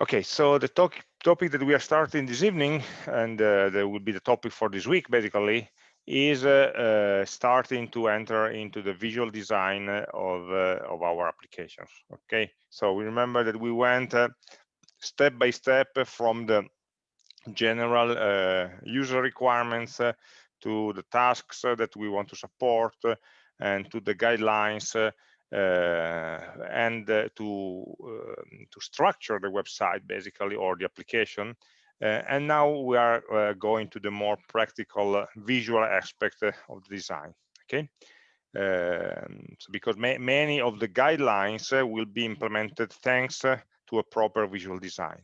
Okay, so the talk, topic that we are starting this evening, and uh, that will be the topic for this week, basically, is uh, uh, starting to enter into the visual design of, uh, of our applications. Okay, so we remember that we went uh, step by step from the general uh, user requirements to the tasks that we want to support and to the guidelines and uh, to um, to structure the website basically or the application. Uh, and now we are going to the more practical visual aspect of the design okay? Um, so because ma many of the guidelines will be implemented thanks to a proper visual design.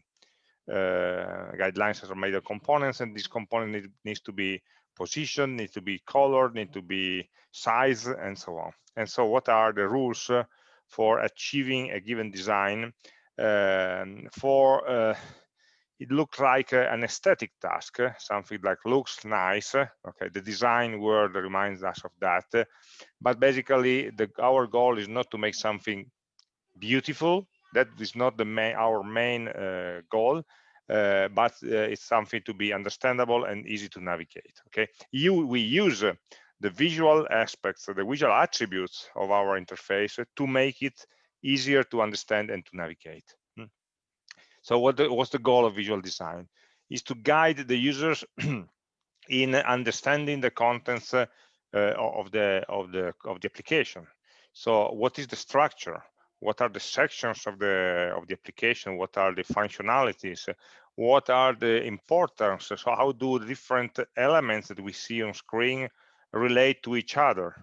Uh, guidelines are made of components and this component need, needs to be positioned need to be colored need to be size, and so on. And so what are the rules uh, for achieving a given design? Um, for uh, it looks like uh, an aesthetic task uh, something like looks nice okay the design word reminds us of that but basically the our goal is not to make something beautiful. That is not the main our main uh, goal uh, but uh, it's something to be understandable and easy to navigate okay you we use the visual aspects, the visual attributes of our interface to make it easier to understand and to navigate. Hmm. So what the, what's the goal of visual design? Is to guide the users in understanding the contents uh, of the of the of the application. So what is the structure? What are the sections of the of the application? What are the functionalities? What are the importance? So how do different elements that we see on screen relate to each other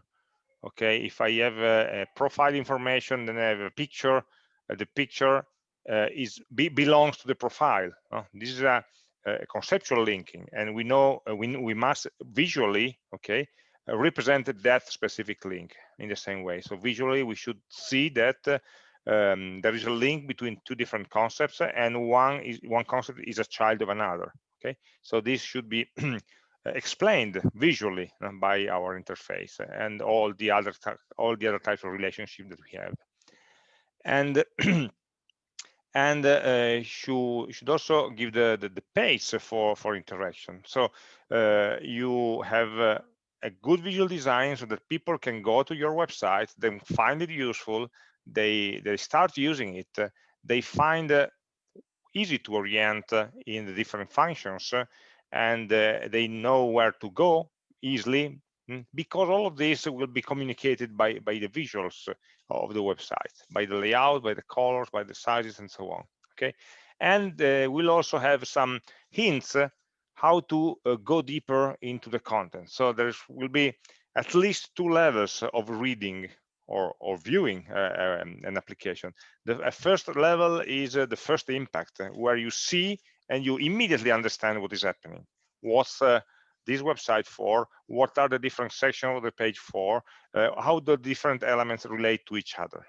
okay if i have a, a profile information then i have a picture uh, the picture uh, is be, belongs to the profile uh, this is a, a, conceptual linking and we know uh, we, we must visually okay uh, represent that specific link in the same way. So visually we should see that um, there is a link between two different concepts and one is one concept is a child of another okay? So this should be explained visually uh, by our interface and all the other all the other types of relationship that we have. And and uh, should should also give the, the, the pace for for interaction. So uh, you have uh, a good visual design so that people can go to your website then find it useful they they start using it they find uh, easy to orient uh, in the different functions and uh, they know where to go easily mm, because all of this will be communicated by by the visuals of the website by the layout by the colors by the sizes and so on okay? And uh, we'll also have some hints uh, how to uh, go deeper into the content so there will be at least two levels of reading or, or viewing uh, um, an application the first level is uh, the first impact where you see and you immediately understand what is happening. What's uh, this website for? What are the different sections of the page for? Uh, how the different elements relate to each other?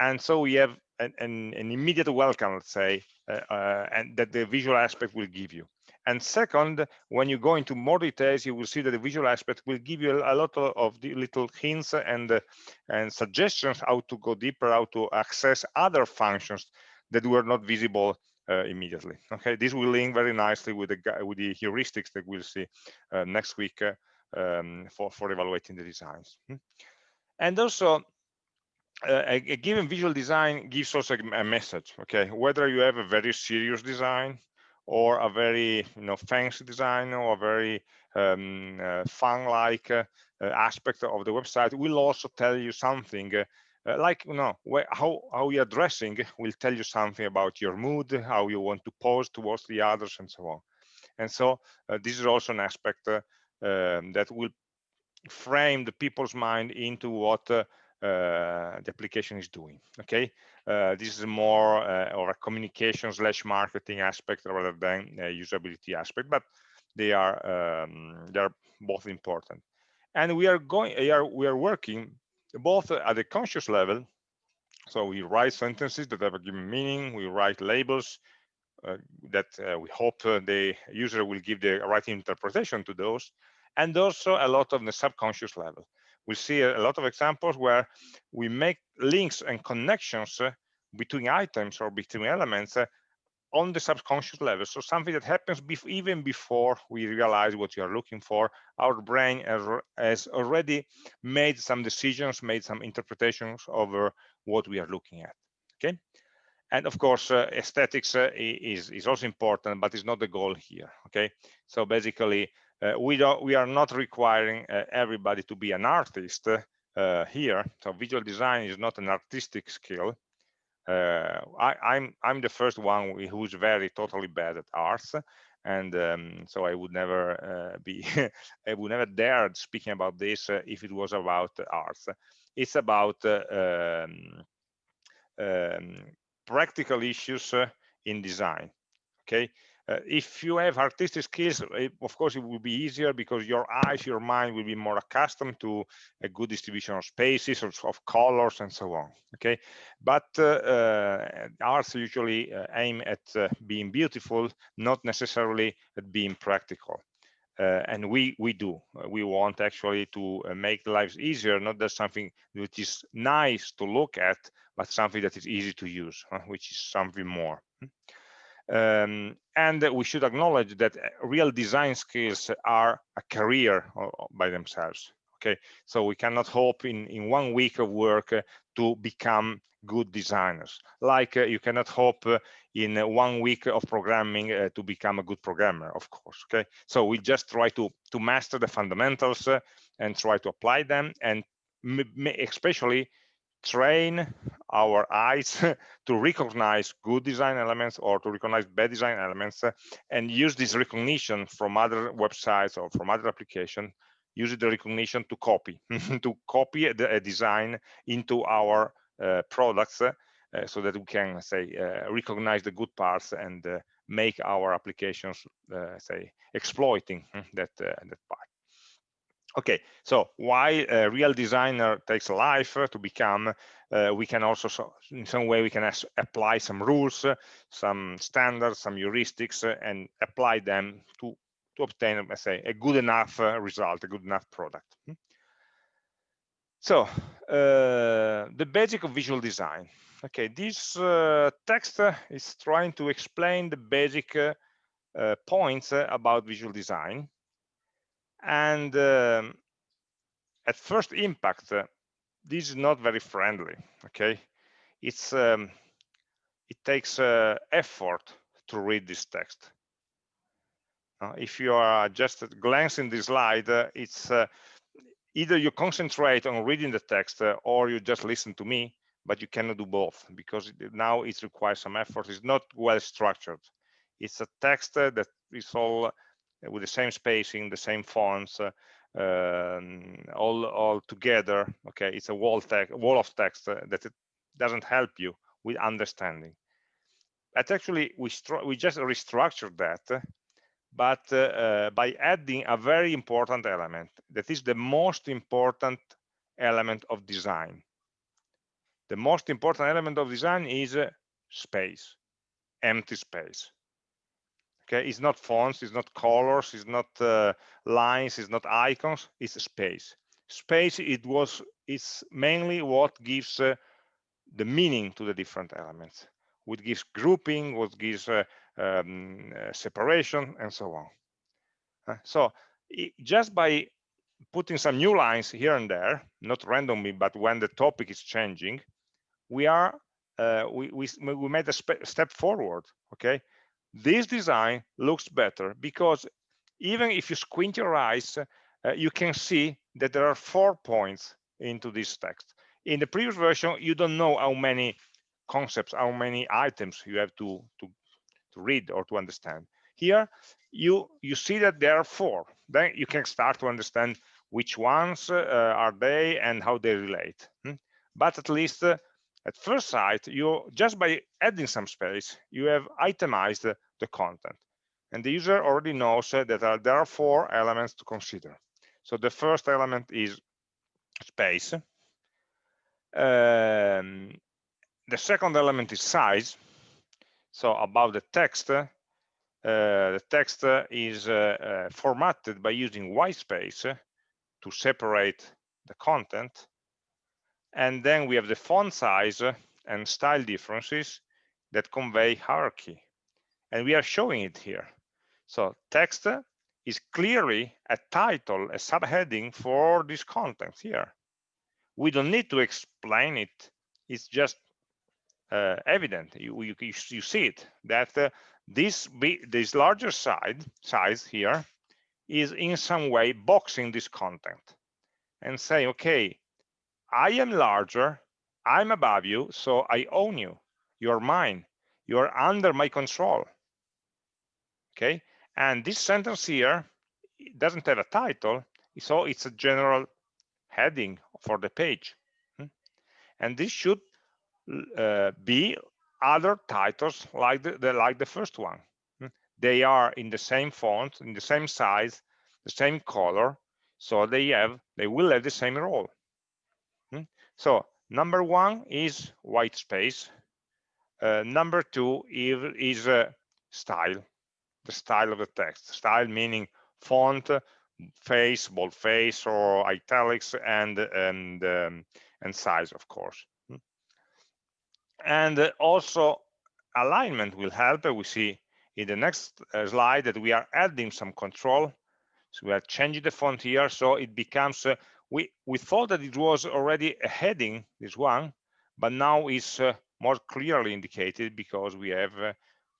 And so we have an, an, an immediate welcome, let's say, uh, uh and that the visual aspect will give you. And second, when you go into more details, you will see that the visual aspect will give you a lot of the little hints and and suggestions how to go deeper, how to access other functions that were not visible uh, immediately. Okay, this will link very nicely with the with the heuristics that we'll see uh, next week uh, um, for for evaluating the designs. Hmm. And also, uh, a, a, given visual design gives also a message. Okay, whether you have a very serious design or a very you know fancy design or a very um, uh, fun-like uh, aspect of the website will also tell you something uh, like you know how how you're dressing will tell you something about your mood how you want to pose towards the others and so on. And so uh, this is also an aspect uh, um, that will frame the people's mind into what uh, the application is doing okay this is more or a communication slash marketing aspect rather than a usability aspect but they are um, they are both important and we are going we are, we are working both at the conscious level. So we write sentences that have a given meaning. We write labels uh, that uh, we hope uh, the user will give the right interpretation to those. And also a lot of the subconscious level. We see a, lot of examples where we make links and connections uh, between items or between elements uh, on the subconscious level. So something that happens bef even before we realize what you are looking for. Our brain has, already made some decisions, made some interpretations over what we are looking at. Okay. And of course, uh, aesthetics uh, is, is also important, but it's not the goal here. Okay. So basically, we don't we are not requiring uh, everybody to be an artist uh, here. So visual design is not an artistic skill uh, I, I'm I'm the first one who's very totally bad at arts, and um, so I would never uh, be I would never dare speaking about this uh, if it was about arts. It's about uh, um, um, practical issues uh, in design. Okay, uh, if you have artistic skills, it, of course, it will be easier because your eyes, your mind will be more accustomed to a good distribution of spaces, of, of colors, and so on. Okay, but uh, uh, arts usually uh, aim at uh, being beautiful, not necessarily at being practical. Uh, and we we do we want actually to make lives easier not just something which is nice to look at but something that is easy to use which is something more um, and we should acknowledge that uh, real design skills are a career by themselves. Okay, so we cannot hope in, in one week of work uh, to become good designers. Like uh, you cannot hope uh, in uh, one week of programming uh, to become a good programmer, of course. Okay, so we just try to to master the fundamentals and try to apply them, and especially train our eyes to recognize good design elements or to recognize bad design elements uh, and use this recognition from other websites or from other applications use the recognition to copy to copy a, design into our uh, products uh, so that we can say uh, recognize the good parts and uh, make our applications uh, say exploiting hmm, that that part okay so why a real designer takes life to become uh, we can also so in some way we can apply some rules some standards some heuristics uh, and apply them to to obtain let's say a good enough uh, result a good enough product. Hmm? so uh, the basic of visual design. Okay this uh, text is trying to explain the basic uh, points about visual design and um, at first impact uh, this is not very friendly okay? It's um, it takes uh, effort to read this text. Uh, if you are just glancing the slide uh, it's uh, either you concentrate on reading the text uh, or you just listen to me but you cannot do both because now it requires some effort. It's not well structured. It's a text that is all with the same spacing, the same fonts, uh, um, all all together. Okay, it's a wall text, wall of text uh, that doesn't help you with understanding. But actually, we we just restructured that, but uh, uh, by adding a very important element that is the most important element of design. The most important element of design is uh, space, empty space okay? It's not fonts it's not colors it's not uh, lines it's not icons it's space. Space it was it's mainly what gives uh, the meaning to the different elements. What gives grouping what gives uh, um, uh, separation and so on so it, just by putting some new lines here and there not randomly but when the topic is changing we are uh, we, we we made a step forward okay this design looks better because even if you squint your eyes, uh, you can see that there are four points into this text. In the previous version, you don't know how many concepts, how many items you have to, to, to read or to understand. Here, you, you see that there are four. Then you can start to understand which ones uh, are they and how they relate. Hmm? But at least uh, at first sight, you just by adding some space, you have itemized the content. And the user already knows that there are four elements to consider. So the first element is space. Um, the second element is size. So about the text, uh, the text is uh, uh, formatted by using white space to separate the content and then we have the font size and style differences that convey hierarchy. And we are showing it here. So text is clearly a title a subheading for this content here. We don't need to explain it. It's just uh, evident. You, you, you see it that uh, this be, this larger side size here is in some way boxing this content and say okay i am larger i'm above you so i own you. You're mine. You're under my control okay and this sentence here doesn't have a title so it's a general heading for the page hmm? and this should uh, be other titles like the, the, like the first one hmm? they are in the same font in the same size the same color so they have they will have the same role hmm? so number one is white space uh, number two is, is uh, style the style of the text. Style meaning font face boldface or italics and and um, and size of course. Hmm? and uh, also alignment will help we see in the next uh, slide that we are adding some control. So we are changing the font here so it becomes uh, we we thought that it was already a heading this one but now it's uh, more clearly indicated because we have uh,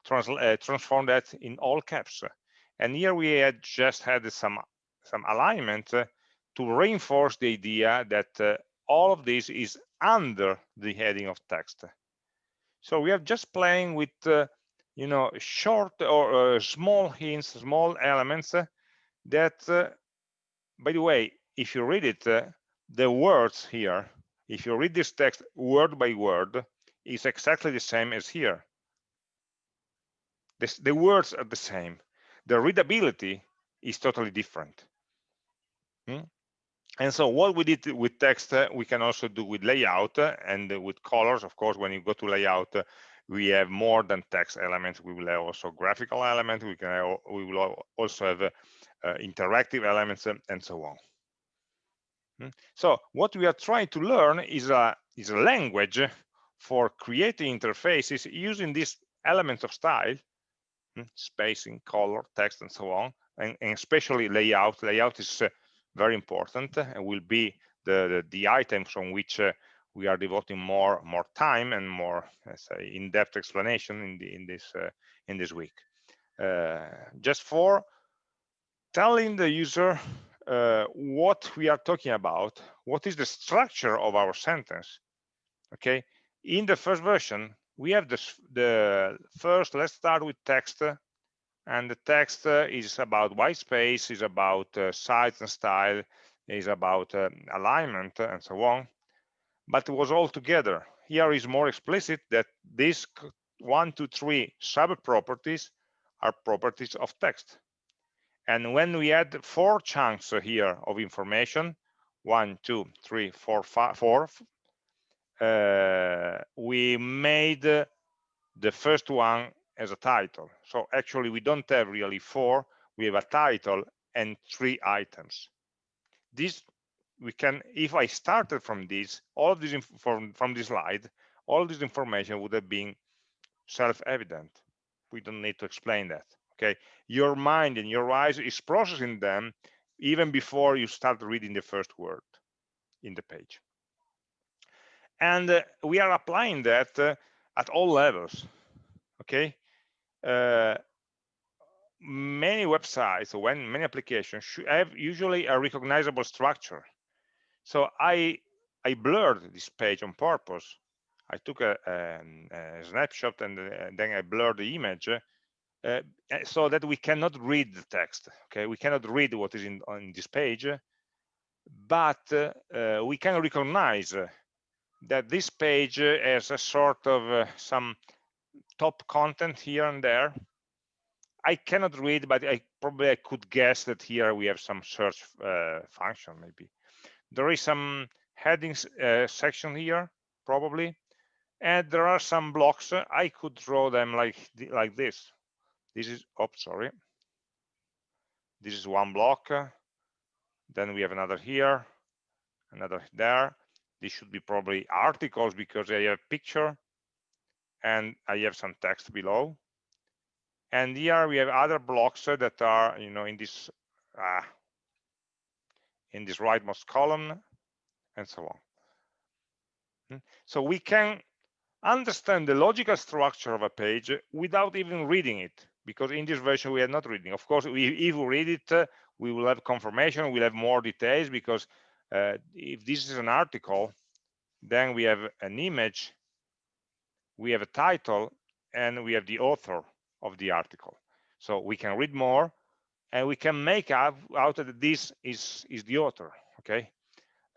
trans uh, transformed that in all caps and here we had just had some some alignment uh, to reinforce the idea that uh, all of this is under the heading of text. So we are just playing with, uh, you know, short or small hints, small elements that, by the way, if you read it, the words here, if you read this text word by word, is exactly the same as here. This, the words are the same. The readability is totally different. Hmm? And so what we did with text, uh, we can also do with layout uh, and with colors. Of course, when you go to layout, uh, we have more than text elements. We will have also graphical elements. We can have, we will also have uh, interactive elements and, so on. Hmm? So what we are trying to learn is a is a language for creating interfaces using these elements of style? Spacing, color, text, and so on, and, and especially layout. Layout is uh, very important and will be the, the, the items from which uh, we are devoting more more time and more say in-depth explanation in the in this uh, in this week uh, just for telling the user uh, what we are talking about what is the structure of our sentence okay in the first version we have this the first let's start with text and the text is about white space is about uh, size and style is about uh, alignment and so on. But it was all together. Here is more explicit that these one two three sub properties are properties of text. And when we add four chunks here of information one two three four five four uh, we made the first one as a title. So actually we don't have really four, we have a title and three items. This we can, if I started from this, all of this from, from this slide, all this information would have been self-evident. We don't need to explain that. Okay, your mind and your eyes is processing them even before you start reading the first word in the page. And uh, we are applying that uh, at all levels. Okay, uh, many websites when many applications should have usually a recognizable structure. So I I blurred this page on purpose. I took a, a, a snapshot and, then I blurred the image uh, so that we cannot read the text. Okay, we cannot read what is in on this page, but uh, we can recognize that this page has a sort of uh, some top content here and there. I cannot read, but I probably I could guess that here we have some search uh, function maybe. There is some headings uh, section here, probably. And there are some blocks. I could draw them like, like this. This is, oh, sorry. This is one block. Then we have another here, another there. This should be probably articles because I have picture and I have some text below. and here we have other blocks that are you know in this uh, in this rightmost column and so on hmm? so we can understand the logical structure of a page without even reading it because in this version we are not reading of course we, if we read it uh, we will have confirmation we'll have more details because uh, if this is an article then we have an image we have a title and we have the author of the article. So we can read more and we can make out, out that this is is the author okay?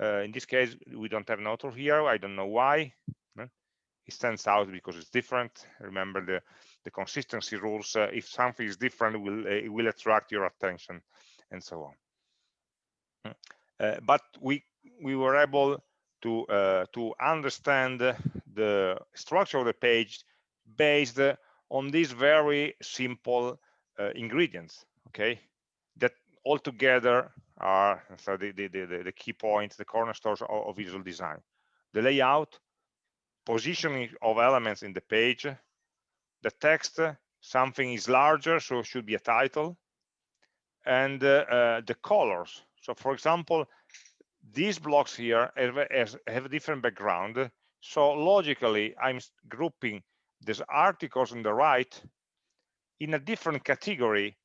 Uh, in this case we don't have an author here. I don't know why. It stands out because it's different. Remember the the consistency rules. Uh, if something is different it will it will attract your attention and so on. Hmm. But we we were able to uh, to understand the structure of the page based on these very simple uh, ingredients okay? That all together are so the, the, the, the key points the cornerstones of, of visual design. The layout positioning of elements in the page the text something is larger so it should be a title and uh, uh, the colors so for example these blocks here have, have a different background. So logically i'm grouping these articles on the right in a different category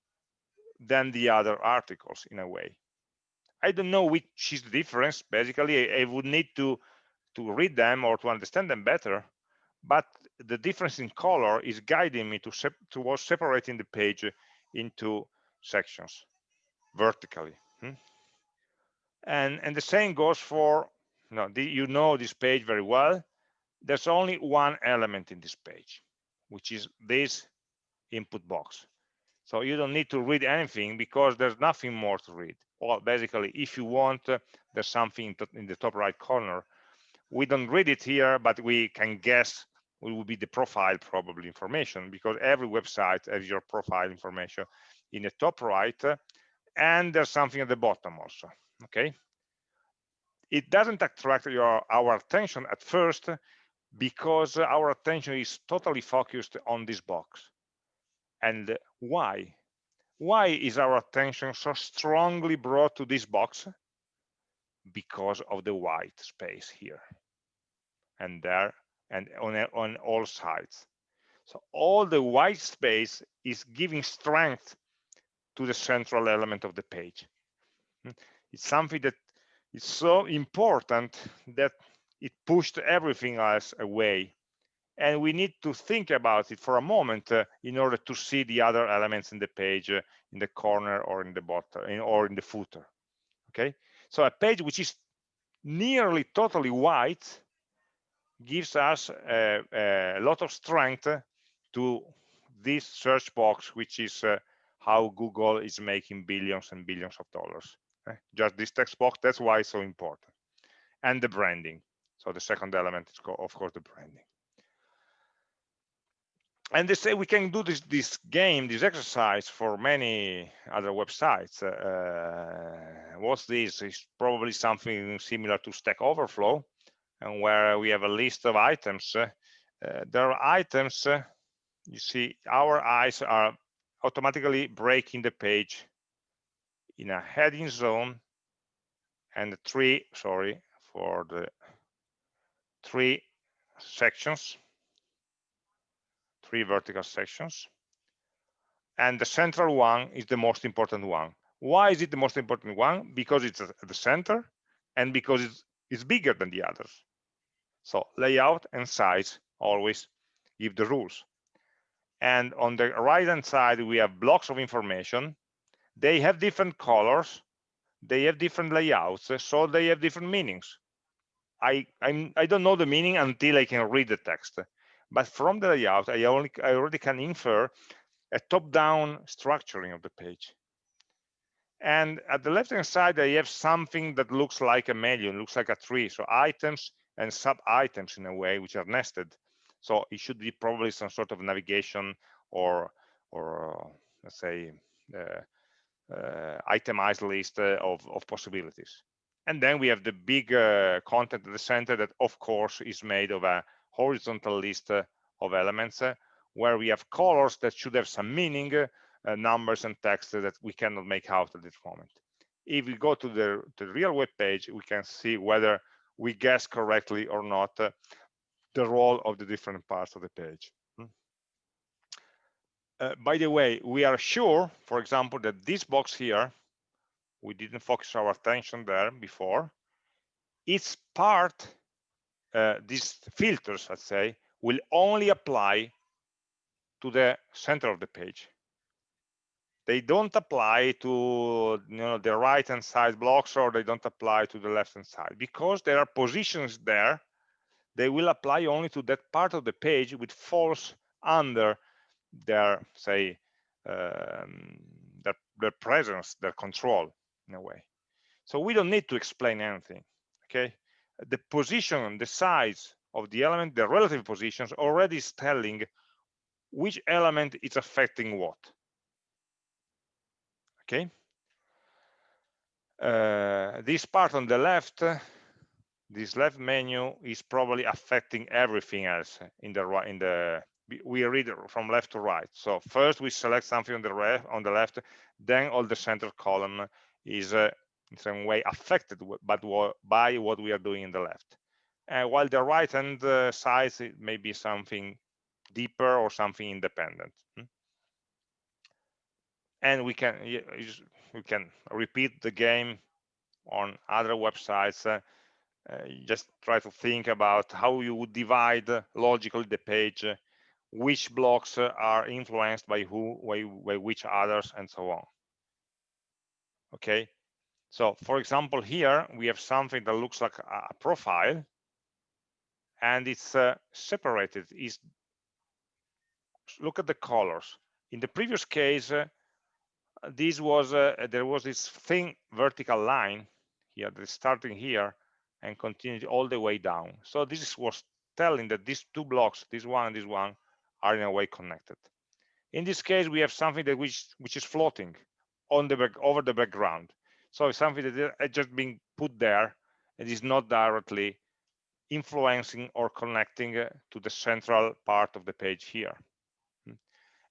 than the other articles in a way. I don't know which is the difference. Basically i, I would need to to read them or to understand them better but the difference in color is guiding me to sep towards separating the page into sections vertically. Hmm? And and the same goes for you know, the, you know this page very well. There's only one element in this page which is this input box. So you don't need to read anything because there's nothing more to read. Well basically if you want uh, there's something in the top right corner. We don't read it here, but we can guess it will be the profile probably information because every website has your profile information in the top right and there's something at the bottom also okay? It doesn't attract your our attention at first because our attention is totally focused on this box. And why? Why is our attention so strongly brought to this box? Because of the white space here. And there and on, on all sides. So all the white space is giving strength to the central element of the page. Hmm? It's something that is so important that it pushed everything else away. And we need to think about it for a moment uh, in order to see the other elements in the page uh, in the corner or in the bottom in, or in the footer. Okay, so a page which is nearly totally white gives us a, a lot of strength to this search box, which is uh, how Google is making billions and billions of dollars. Okay? Just this text box, that's why it's so important. And the branding. So the second element is, of course, the branding. And they say we can do this this game, this exercise for many other websites. Uh, what's this? Is probably something similar to Stack Overflow, and where we have a list of items, uh, there are items, uh, you see, our eyes are automatically breaking the page in a heading zone and three, sorry, for the three sections, three vertical sections. And the central one is the most important one. Why is it the most important one? Because it's at the center and because it's, it's bigger than the others. So layout and size always give the rules. And on the right hand side, we have blocks of information. They have different colors. They have different layouts, so they have different meanings. I I'm, I don't know the meaning until I can read the text. But from the layout, I only I already can infer a top-down structuring of the page. And at the left-hand side, I have something that looks like a menu, looks like a tree. So items and sub items in a way which are nested so it should be probably some sort of navigation or or let's say uh, itemized list uh, of, of possibilities and then we have the big uh, content at the center that of course is made of a horizontal list uh, of elements where we have colors that should have some meaning, uh, numbers and text that we cannot make out at this moment. If we go to the, the real web page, we can see whether we guess correctly or not uh, the role of the different parts of the page. Uh, by the way, we are sure, for example, that this box here, we didn't focus our attention there before, its part, uh, these filters, let's say, will only apply to the center of the page. They don't apply to you know, the right hand side blocks or they don't apply to the left hand side because there are positions there. They will apply only to that part of the page which falls under their, say, um, their, their presence, their control in a way. So we don't need to explain anything, okay? The position, the size of the element, the relative positions already is telling which element is affecting what okay uh, this part on the left this left menu is probably affecting everything else in the right in the we read from left to right. So first we select something on the left on the left then all the center column is uh, in some way affected but by what we are doing in the left. Uh, while the right hand uh, side may be something deeper or something independent. Hmm? and we can we can repeat the game on other websites uh, uh, just try to think about how you would divide logically the page uh, which blocks uh, are influenced by who by, by which others and so on. Okay? So for example here we have something that looks like a profile and it's uh, separated. Is look at the colors. In the previous case uh, this was uh, there was this thin vertical line here that's starting here and continued all the way down. So this was telling that these two blocks this one and this one are in a way connected. In this case we have something that which which is floating on the back over the background. So it's something that is just being put there and is not directly influencing or connecting uh, to the central part of the page here.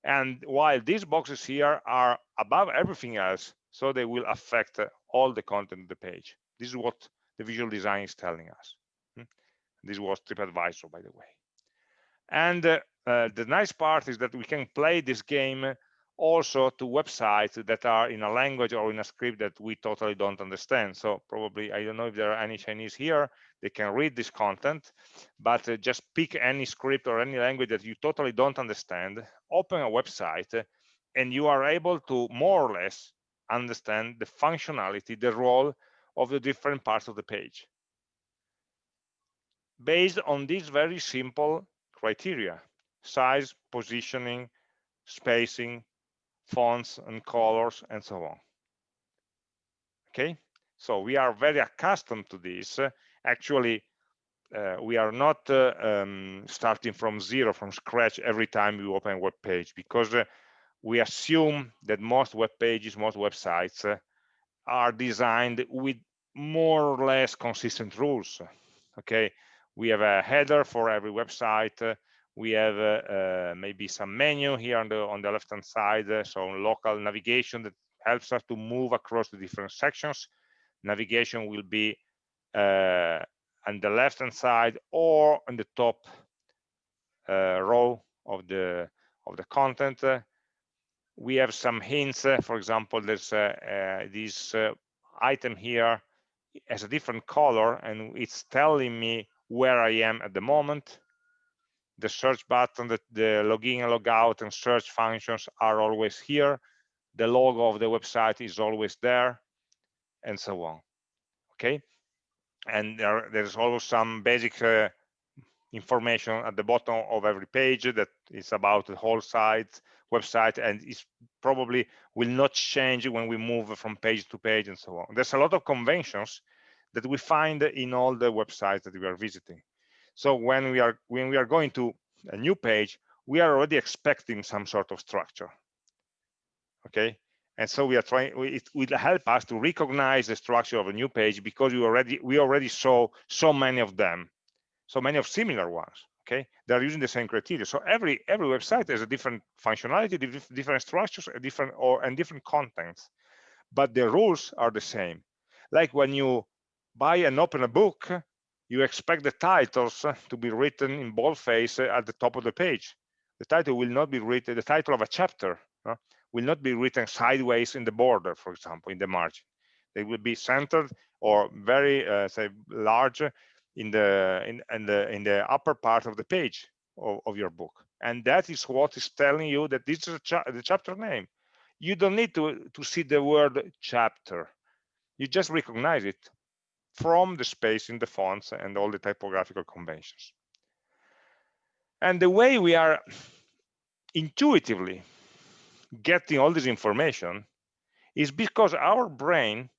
And while these boxes here are above everything else so they will affect uh, all the content of the page. This is what the visual design is telling us. Hmm? this was tripadvisor by the way. And uh, the nice part is that we can play this game also to websites that are in a language or in a script that we totally don't understand. So probably, I don't know if there are any Chinese here, they can read this content, but uh, just pick any script or any language that you totally don't understand, open a website, and you are able to more or less understand the functionality, the role of the different parts of the page. Based on these very simple criteria, size, positioning, spacing, fonts and colors and so on. Okay? So we are very accustomed to this. Actually uh, we are not uh, um, starting from zero from scratch every time we open a web page because uh, we assume that most web pages most websites uh, are designed with more or less consistent rules. Okay? We have a header for every website uh, we have uh, uh, maybe some menu here on the on the left hand side uh, so local navigation that helps us to move across the different sections. Navigation will be uh, on the left hand side or on the top uh, row of the of the content. We have some hints for example there's this item here has a different color and it's telling me where I am at the moment the search button, the, the login and logout and search functions are always here. The logo of the website is always there, and so on. Okay, and there, there's also some basic uh, information at the bottom of every page that is about the whole site website and is probably will not change when we move from page to page and so on. There's a lot of conventions that we find in all the websites that we are visiting. So when we are when we are going to a new page, we are already expecting some sort of structure. Okay, and so we are trying. It will help us to recognize the structure of a new page because we already we already saw so many of them, so many of similar ones. okay they're using the same criteria so every every website has a different functionality different structures different or and different contents but the rules are the same like when you buy and open a book you expect the titles to be written in boldface at the top of the page. The title will not be written the title of a chapter uh, will not be written sideways in the border for example in the margin. They will be centered or very uh, say large in the in, in the in the upper part of the page of, of, your book. And that is what is telling you that this is cha the chapter name. You don't need to to see the word chapter. You just recognize it from the space in the fonts and all the typographical conventions and the way we are intuitively getting all this information is because our brain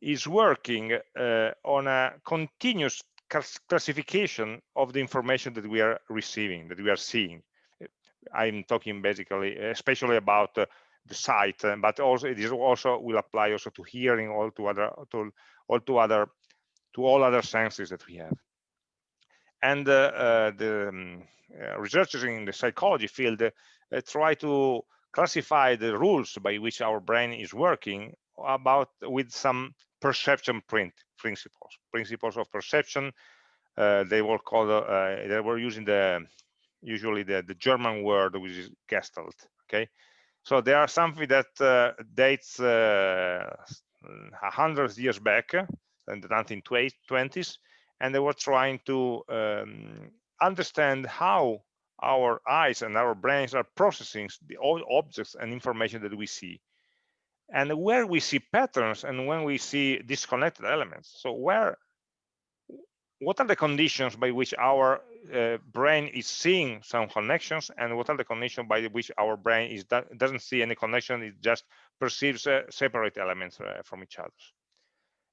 is working uh, on a continuous classification of the information that we are receiving, that we are seeing. I'm talking basically, especially about uh, the sight, uh, but also it is also will apply also to hearing, all to other, to all to other, to all other senses that we have. And uh, uh the um, uh, researchers in the psychology field try to classify the rules by which our brain is working about with some perception print principles principles of perception uh, they were called uh, they were using the usually the, the german word which is gestalt okay so there are something that uh, dates a hundred years back in the 1920s and they were trying to um, understand how our eyes and our brains are processing the objects and information that we see. And where we see patterns and when we see disconnected elements. So where what are the conditions by which our uh, brain is seeing some connections and what are the conditions by which our brain is doesn't see any connection it just perceives uh, separate elements uh, from each other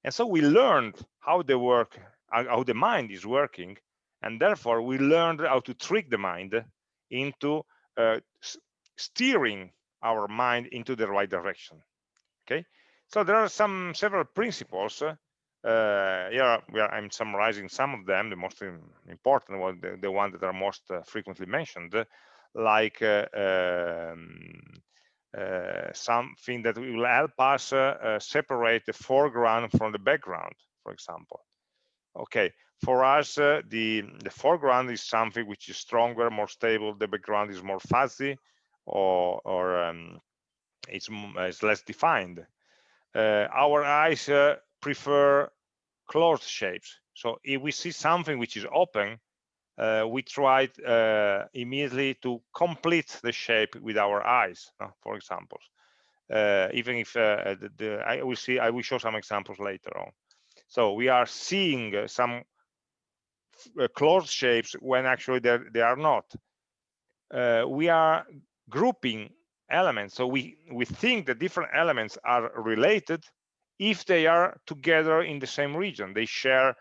and so we learned how the work how the mind is working and therefore we learned how to trick the mind into uh, steering our mind into the right direction okay? So there are some several principles uh, yeah are, i'm summarizing some of them the most important one the, the ones that are most uh, frequently mentioned like uh, um, uh, something that will help us uh, uh, separate the foreground from the background for example okay for us the the foreground is something which is stronger more stable the background is more fuzzy or or um, it's, it's less defined. Uh, our eyes uh, prefer closed shapes. So if we see something which is open, uh, we try uh, immediately to complete the shape with our eyes, uh, for example. Uh, even if the, the, I will see, I will show some examples later on. So we are seeing some closed shapes when actually they are not. we are grouping elements. So we, we think that different elements are related if they are together in the same region. They share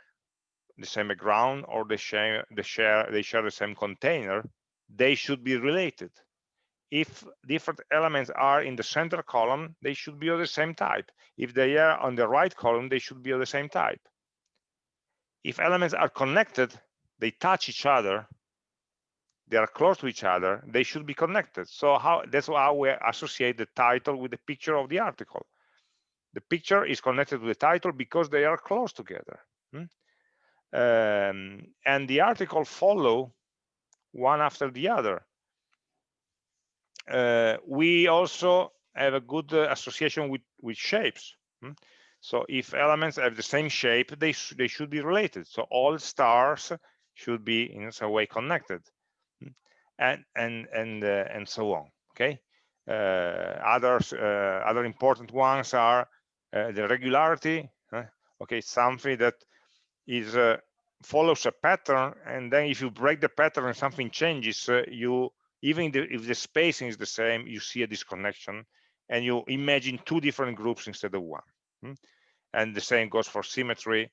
the same background or they share, they share, they share the same container. They should be related. If different elements are in the center column, they should be of the same type. If they are on the right column, they should be of the same type. If elements are connected, they touch each other, they are close to each other, they should be connected. So how that's how we associate the title with the picture of the article. The picture is connected to the title because they are close together. Hmm? Um, and the article follow one after the other. Uh, we also have a good uh, association with, with shapes. Hmm? So if elements have the same shape, they, sh they should be related. So all stars should be in some way connected and and and uh, and so on okay uh, others uh, other important ones are the regularity okay something that is follows a pattern and then if you break the pattern and something changes you even if the spacing is the same you see a disconnection and you imagine two different groups instead of one hmm? and the same goes for symmetry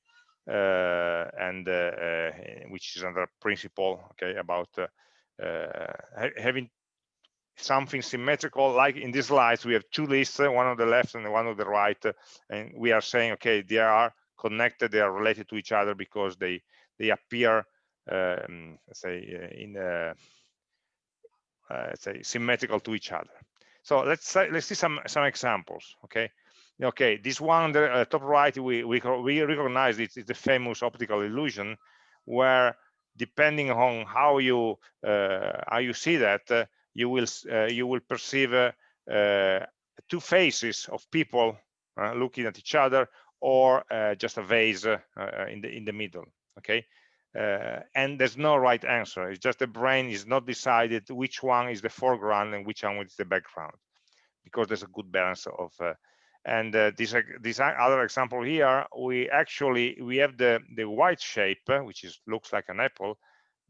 uh, and uh, uh, which is another principle okay about uh, having something symmetrical like in these slides we have two lists uh, one on the left and one on the right uh, and we are saying okay there are connected they are related to each other because they they appear um, say in uh, say symmetrical to each other. So let's let's see some some examples. Okay, okay. This one, the uh, top right, we we we recognize it is the famous optical illusion, where depending on how you uh, how you see that, uh, you will uh, you will perceive uh, two faces of people looking at each other, or just a vase in the in the middle. Okay, uh, and there's no right answer it's just the brain is not decided which one is the foreground and which one is the background because there's a good balance of uh, and uh, this this other example here we actually we have the the white shape uh, which is looks like an apple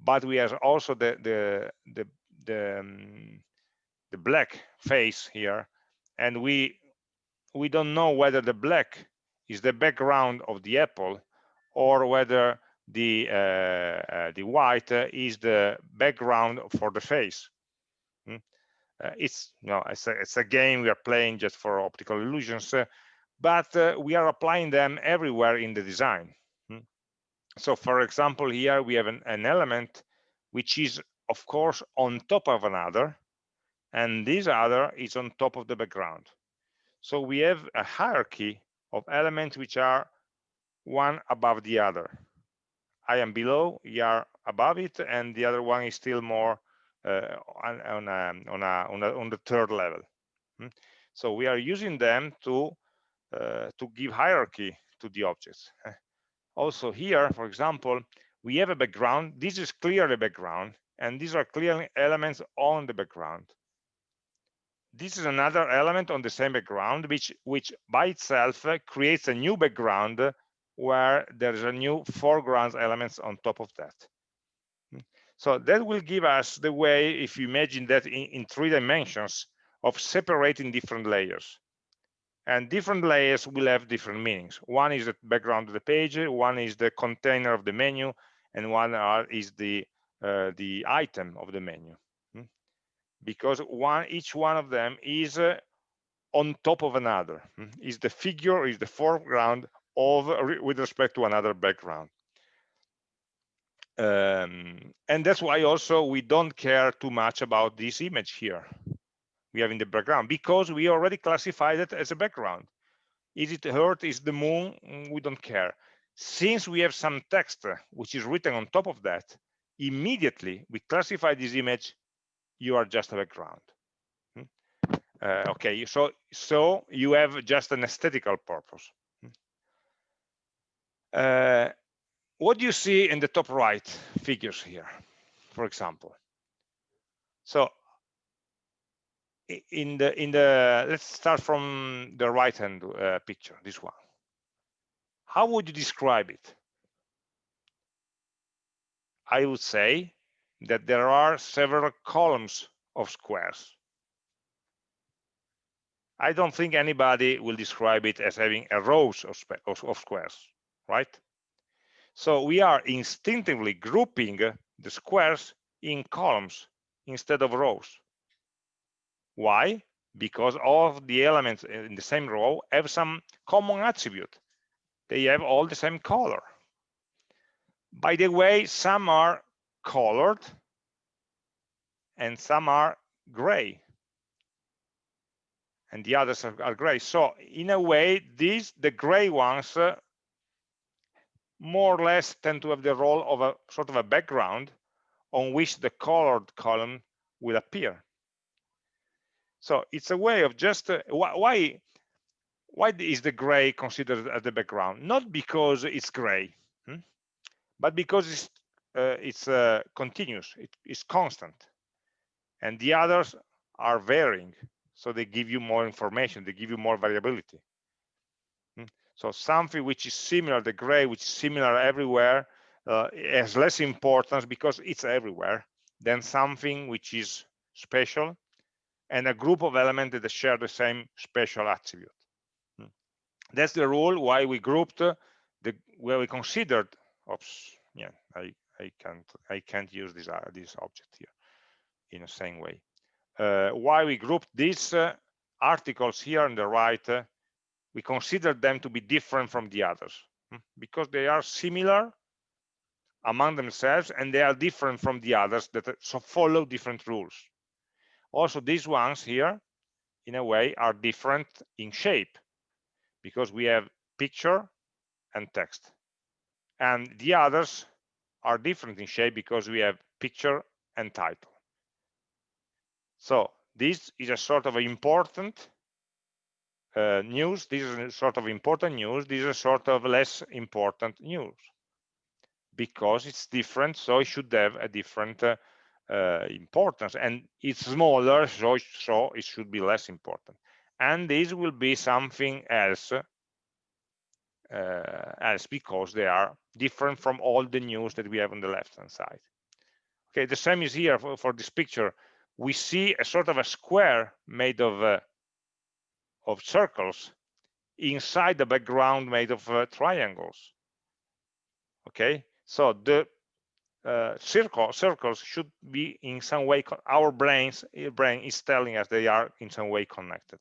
but we have also the the the the, um, the black face here and we we don't know whether the black is the background of the apple or whether the uh, uh, the white uh, is the background for the face. Mm? it's you know it's a, it's a game we are playing just for optical illusions, but we are applying them everywhere in the design. Mm? So, for example, here we have an, an element which is, of course, on top of another, and this other is on top of the background. So we have a hierarchy of elements which are one above the other. I am below, you are above it, and the other one is still more uh, on, on, a, on, a, on, a, on, the third level. Hmm? So we are using them to uh, to give hierarchy to the objects. Also here, for example, we have a background. This is clearly background, and these are clearly elements on the background. This is another element on the same background, which which by itself uh, creates a new background uh, where there's a new foreground elements on top of that. Hmm. So that will give us the way, if you imagine that in, in three dimensions, of separating different layers. And different layers will have different meanings. One is the background of the page, one is the container of the menu, and one are, is the uh, the item of the menu. Because one each one of them is uh, on top of another. Hmm? Is the figure, is the foreground of with respect to another background. Um, and that's why also we don't care too much about this image here we have in the background because we already classified it as a background. Is it Earth? Is the moon? Mm, we don't care. Since we have some text which is written on top of that, immediately we classify this image, you are just a background. Hmm? Uh, okay, so so you have just an aesthetical purpose. Uh, what do you see in the top right figures here, for example? So in the in the let's start from the right hand uh, picture, this one. How would you describe it? I would say that there are several columns of squares. I don't think anybody will describe it as having a rows of, of squares right? So we are instinctively grouping the squares in columns instead of rows. Why? Because all of the elements in the same row have some common attribute. They have all the same color. By the way, some are colored and some are gray and the others are, are gray. So in a way, these the gray ones uh, more or less tend to have the role of a sort of a background on which the colored column will appear. So it's a way of just uh, why why is the gray considered as the background? Not because it's gray, hmm? but because it's uh, it's uh, continuous, it, it's constant, and the others are varying. So they give you more information, they give you more variability. So something which is similar, the gray, which is similar everywhere, uh, has less importance because it's everywhere than something which is special and a group of elements that share the same special attribute. Hmm. That's the rule why we grouped the where we considered. Oops, yeah, I I can't I can't use this uh, this object here in the same way. Uh, why we grouped these uh, articles here on the right uh, we consider them to be different from the others hmm, because they are similar among themselves and they are different from the others that so follow different rules. Also these ones here in a way are different in shape because we have picture and text. And the others are different in shape because we have picture and title. So this is a sort of important uh, news. This is a sort of important news. This is a sort of less important news because it's different so it should have a different uh, uh, importance. And it's smaller so, so it should be less important. And this will be something else else because they are different from all the news that we have on the left hand side. Okay the same is here for, for this picture. We see a sort of a square made of uh, of circles inside the background made of uh, triangles. Okay so the uh, circle, circles should be in some way our brains eh, brain is telling us they are in some way connected.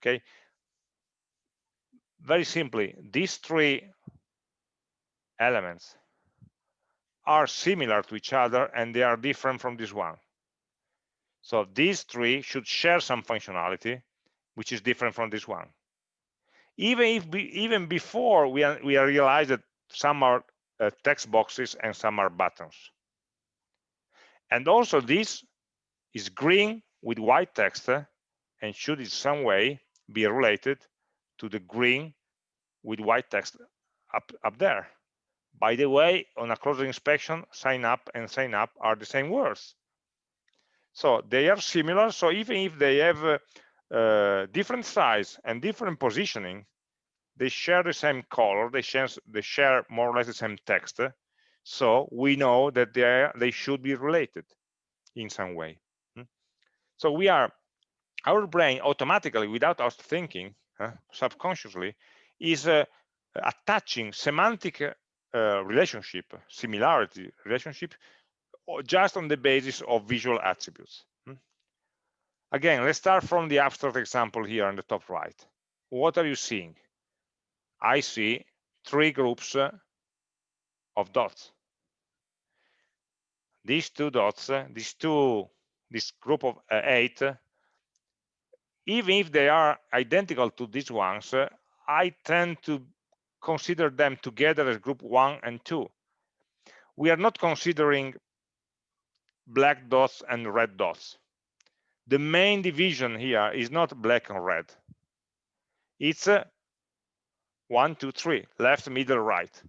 Okay very simply these three elements are similar to each other and they are different from this one so these three should share some functionality which is different from this one even if we, even before we, we realize that some are uh, text boxes and some are buttons. And also this is green with white text uh, and should in some way be related to the green with white text up, up there. By the way, on a closer inspection, sign up and sign up are the same words. So they are similar. So even if they have uh, uh, different size and different positioning, they share the same color they share they share more or less the same text so we know that they are, they should be related in some way hmm? so we are our brain automatically without us thinking subconsciously is uh, attaching semantic uh, relationship similarity relationship just on the basis of visual attributes hmm? again let's start from the abstract example here on the top right what are you seeing I see three groups of dots. These two dots, these two, this group of eight, even if they are identical to these ones, I tend to consider them together as group one and two. We are not considering black dots and red dots. The main division here is not black and red. It's uh, one, two, three, left, middle, right.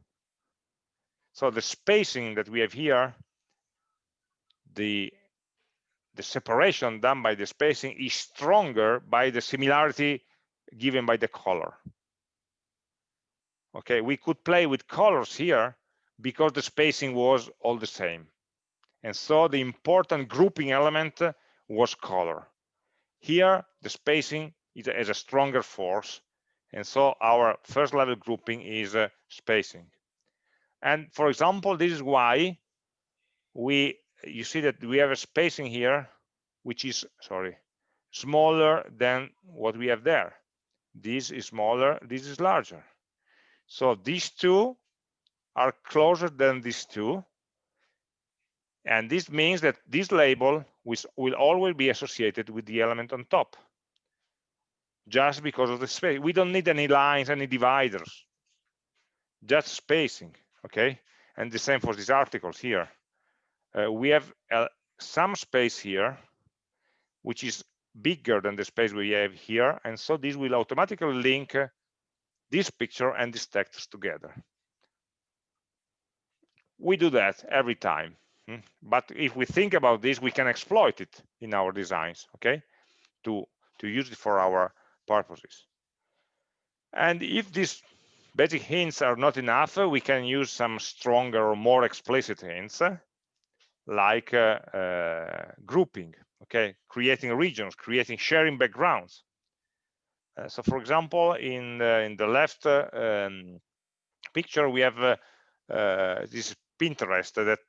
So the spacing that we have here, the, the separation done by the spacing is stronger by the similarity given by the color. Okay, we could play with colors here because the spacing was all the same. And so the important grouping element was color. Here, the spacing is, has a stronger force and so our first level grouping is uh, spacing. And for example, this is why we, you see that we have a spacing here, which is, sorry, smaller than what we have there. This is smaller, this is larger. So these two are closer than these two. And this means that this label will always be associated with the element on top just because of the space. We don't need any lines, any dividers, just spacing, okay? And the same for these articles here. Uh, we have uh, some space here, which is bigger than the space we have here. And so this will automatically link uh, this picture and this text together. We do that every time. Hmm? But if we think about this, we can exploit it in our designs, okay? To, to use it for our purposes. And if these basic hints are not enough, we can use some stronger or more explicit hints, like uh, uh, grouping, okay, creating regions, creating sharing backgrounds. Uh, so, for example, in the, in the left um, picture, we have this Pinterest that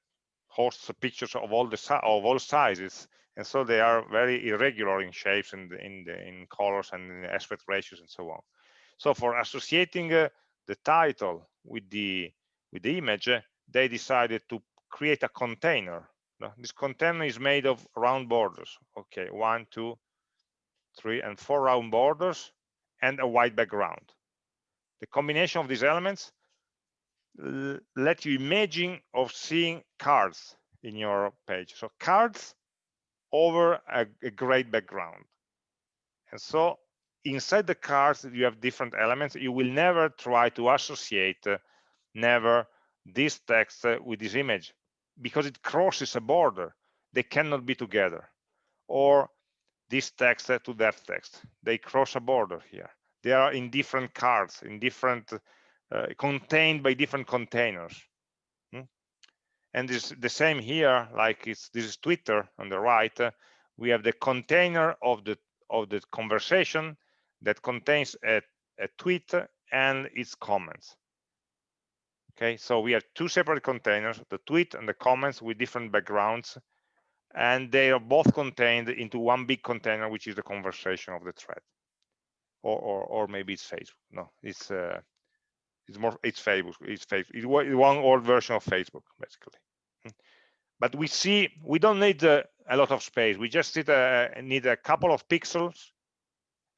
hosts pictures of all the of all sizes and so they are very irregular in shapes and in the, in colors and in aspect ratios and so on so for associating uh, the title with the with the image they decided to create a container. This container is made of round borders. Okay, one, two, three, and four round borders and a white background. The combination of these elements let you imagine of seeing cards in your page. So cards over a, a great background. And so inside the cards, you have different elements. You will never try to associate, uh, never this text uh, with this image because it crosses a border. They cannot be together. Or this text to that text. They cross a border here. They are in different cards, in different, uh, contained by different containers. Hmm? And this the same here, like it's this is Twitter on the right. Uh, we have the container of the of the conversation that contains a, a tweet and its comments. Okay, so we have two separate containers, the tweet and the comments with different backgrounds, and they are both contained into one big container, which is the conversation of the thread. Or, or, or maybe it's Facebook. No, it's uh, it's more it's Facebook. It's Facebook. It's one old version of Facebook, basically. But we see we don't need uh, a lot of space. We just need a, need a couple of pixels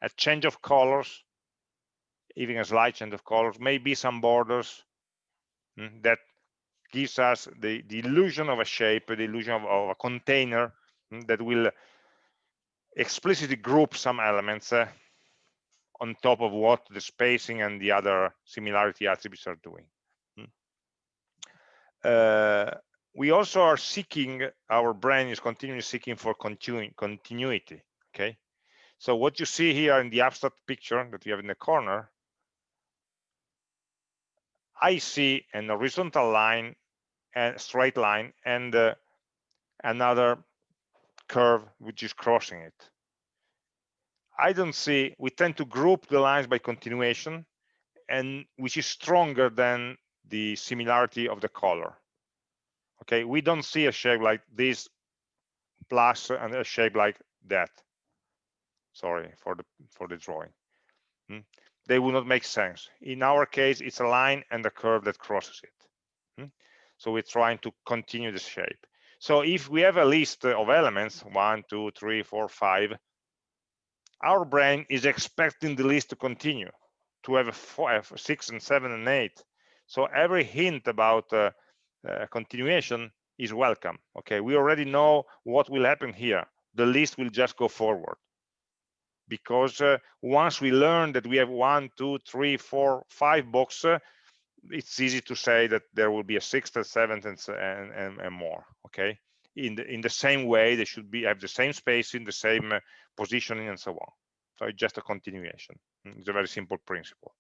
a change of colors, even a slight change of colors, maybe some borders that gives us the, the, illusion of a shape, the illusion of, of a container mm, that will explicitly group some elements uh, on top of what the spacing and the other similarity attributes are doing. Mm. Uh, we also are seeking, our brain is continually seeking for continu continuity, okay? So what you see here in the abstract picture that we have in the corner, I see an horizontal line and straight line and uh, another curve which is crossing it. I don't see, we tend to group the lines by continuation and which is stronger than the similarity of the color. Okay, we don't see a shape like this plus and a shape like that sorry for the for the drawing hmm? They will not make sense. In our case it's a line and a curve that crosses it. Hmm? so we're trying to continue the shape. So if we have a list of elements one two three four five our brain is expecting the list to continue to have five six and seven and eight. So every hint about uh, uh, continuation is welcome okay? We already know what will happen here. The list will just go forward because uh, once we learn that we have one, two, three, four, five boxes, it's easy to say that there will be a sixth, a seventh, and, and, and more. Okay, in the in the same way, they should be have the same space in the same uh, positioning, and so on. So it's just a continuation. Mm, it's a very simple principle.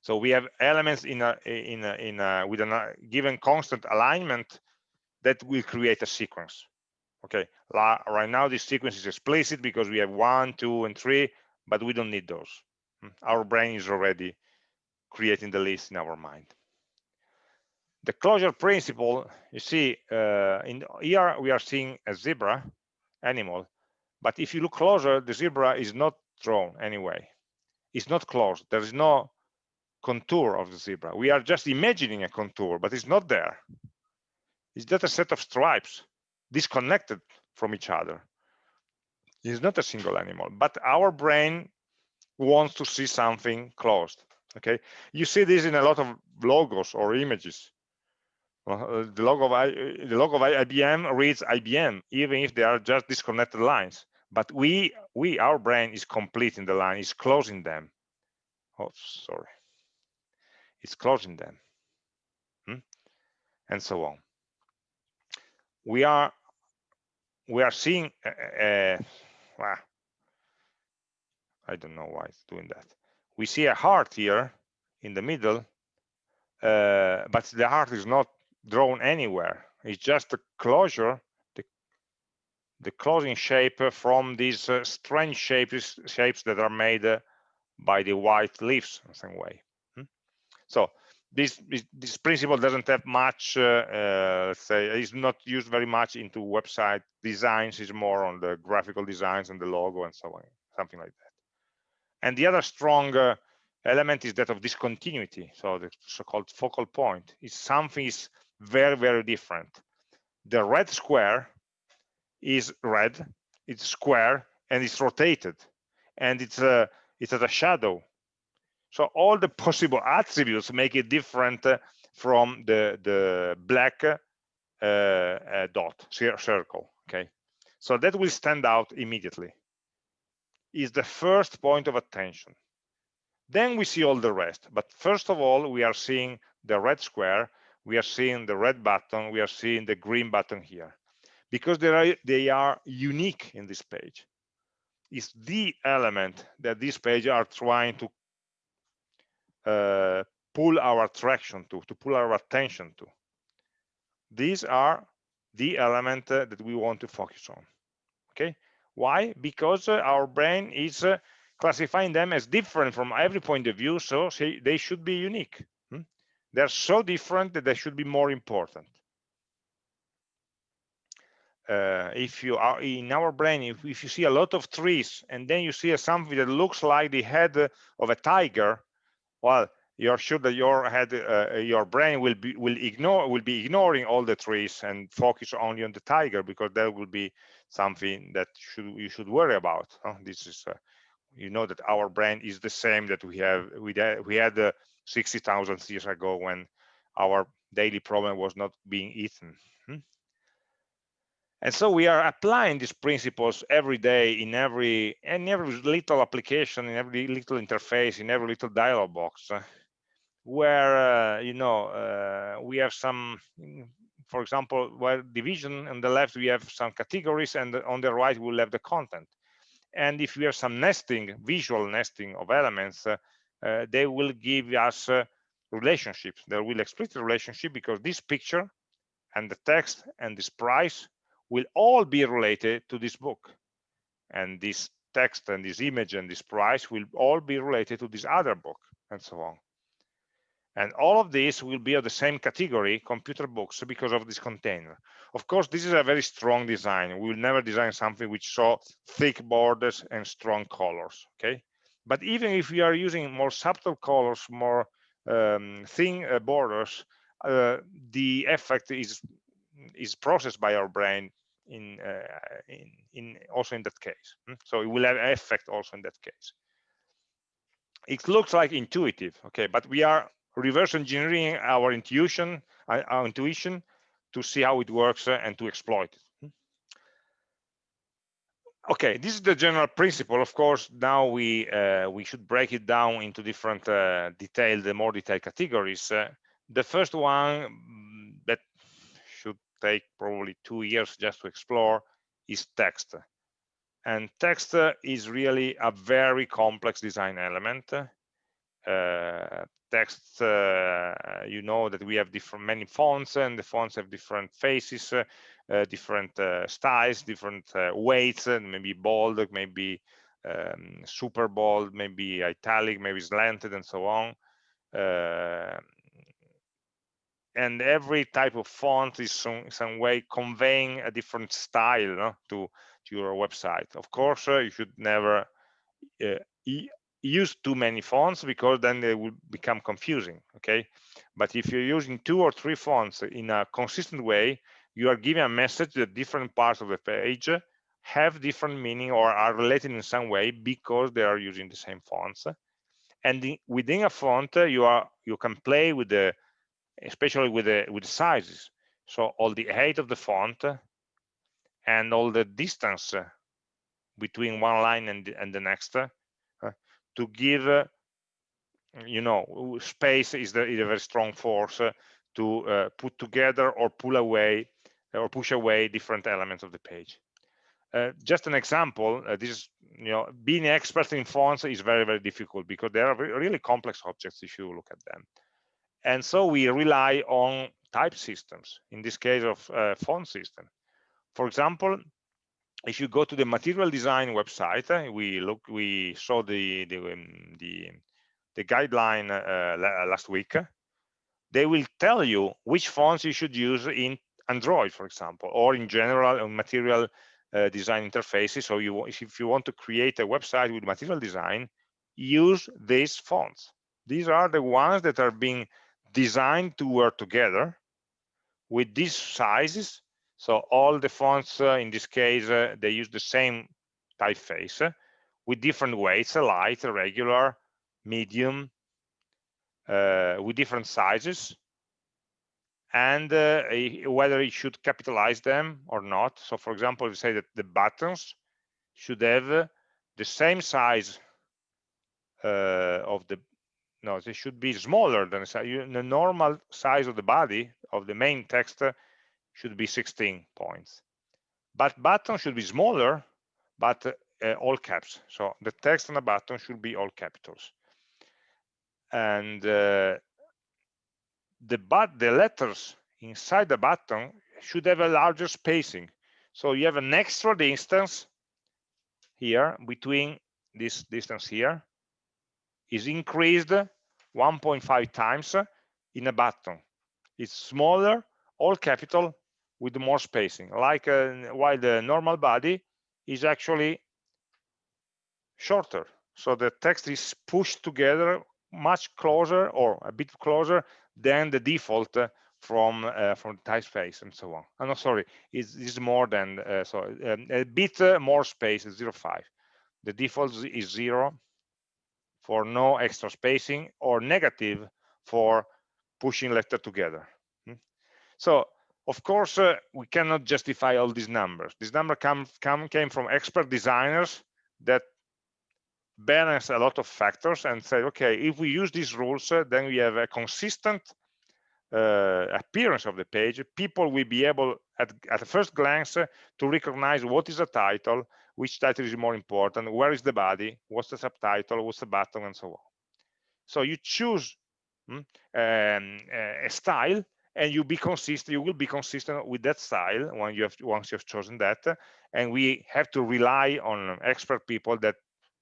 So we have elements in a in a, in a, with a given constant alignment that will create a sequence okay right now this sequence is explicit because we have one two and three but we don't need those. Hmm. our brain is already creating the list in our mind. The closure principle you see uh, in here we are seeing a zebra animal but if you look closer the zebra is not drawn anyway. It's not closed. There is no contour of the zebra. We are just imagining a contour but it's not there. It's just a set of stripes disconnected from each other. It's not a single animal, but our brain wants to see something closed. Okay, you see this in a lot of logos or images. Uh, the logo of I, the logo of IBM reads IBM, even if they are just disconnected lines. But we, we, our brain is completing the line, is closing them. Oh, sorry, it's closing them, hmm? and so on. We are we are seeing uh, I don't know why it's doing that. We see a heart here in the middle, uh, but the heart is not drawn anywhere. It's just a closure, the, the closing shape from these uh, strange shapes, shapes that are made uh, by the white leaves in some way. Hmm? So this this principle doesn't have much uh, uh, say is not used very much into website designs is more on the graphical designs and the logo and so on something like that. And the other strong uh, element is that of discontinuity so the so-called focal point. Is something is very very different. The red square is red it's square and it's rotated. And it's a it's a shadow so all the possible attributes make it different uh, from the the black uh, uh, dot circle okay? So that will stand out immediately. Is the first point of attention. Then we see all the rest but first of all we are seeing the red square we are seeing the red button we are seeing the green button here. Because they are they are unique in this page. Is the element that this page are trying to pull our attraction to to pull our attention to. These are the element uh, that we want to focus on okay? Why? Because uh, our brain is uh, classifying them as different from every point of view so they should be unique hmm? they're so different that they should be more important. Uh, if you are in our brain if, if, you see a lot of trees and then you see something that looks like the head of a tiger well you're sure that your head uh, your brain will be will ignore will be ignoring all the trees and focus only on the tiger because that will be something that should you should worry about huh? this is uh, you know that our brain is the same that we have we had, we had uh, 60,000 years ago when our daily problem was not being eaten hmm? And so we are applying these principles every day in every in every little application in every little interface in every little dialog box uh, where uh, you know uh, we have some for example where division on the left we have some categories and on the right we'll have the content. And if we have some nesting visual nesting of elements uh, uh, they will give us uh, relationships. They will explicit relationship because this picture and the text and this price will all be related to this book and this text and this image and this price will all be related to this other book and so on and all of these will be of the same category, computer books, because of this container. Of course, this is a very strong design. We will never design something which saw thick borders and strong colors, okay? But even if we are using more subtle colors, more um, thin uh, borders, uh, the effect is is processed by our brain in, uh, in, in also in that case. Hmm? So it will have an effect also in that case. It looks like intuitive, okay, but we are reverse engineering our intuition, uh, our intuition to see how it works uh, and to exploit it. Hmm. Okay, this is the general principle. Of course, now we uh, we should break it down into different uh, detailed, more detailed categories. Uh, the first one take probably two years just to explore is text. And text is really a very complex design element. Uh, text, uh, you know that we have different many fonts and the fonts have different faces, uh, uh, different styles, different weights, and maybe bold, maybe um, super bold, maybe italic, maybe slanted, and so on. And every type of font is some, some way conveying a different style no, to, to your website. Of course, uh, you should never uh, use too many fonts because then they will become confusing okay but if you're using two or three fonts in a consistent way you are giving a message that different parts of the page have different meaning or are related in some way because they are using the same fonts and within a font you are you can play with the especially with the with sizes. So all the height of the font and all the distance between one line and, and the next to give uh, you know space is, the, is a very strong force uh, to uh, put together or pull away or push away different elements of the page. Uh, just an example uh, this is you know being expert in fonts is very very difficult because they are really complex objects if you look at them and so we rely on type systems in this case of uh, font system for example if you go to the material design website, uh, we look, we saw the the um, the, the, guideline uh, last week. They will tell you which fonts you should use in Android, for example, or in general on material uh, design interfaces. So you, if you want to create a website with material design, use these fonts. these are the ones that are being designed to work together with these sizes. So all the fonts uh, in this case uh, they use the same typeface uh, with different weights a light a regular medium uh, with different sizes. And uh, whether it should capitalize them or not. So for example we say that the buttons should have uh, the same size of the no they should be smaller than the normal size of the body of the main text should be 16 points. But button should be smaller but uh, all caps. So the text on the button should be all capitals. And uh, the but the letters inside the button should have a larger spacing. So you have an extra distance here between this distance here is increased 1.5 times in a button. It's smaller all capital with more spacing. Like uh, while the normal body is actually shorter. So the text is pushed together much closer or a bit closer than the default uh, from uh, from typeface and so on. I'm oh, not sorry it's, it's more than uh, so um, a bit uh, more space 0.5 the default is zero for no extra spacing or negative for pushing letter together. Hmm? so of course uh, we cannot justify all these numbers. This number come, come came from expert designers that balance a lot of factors and say okay if we use these rules uh, then we have a consistent uh, appearance of the page. People will be able at, at first glance uh, to recognize what is a title which title is more important where is the body what's the subtitle what's the button and so on. So you choose hmm, um, a style and you be consistent you will be consistent with that style when you have once you have chosen that. And we have to rely on expert people that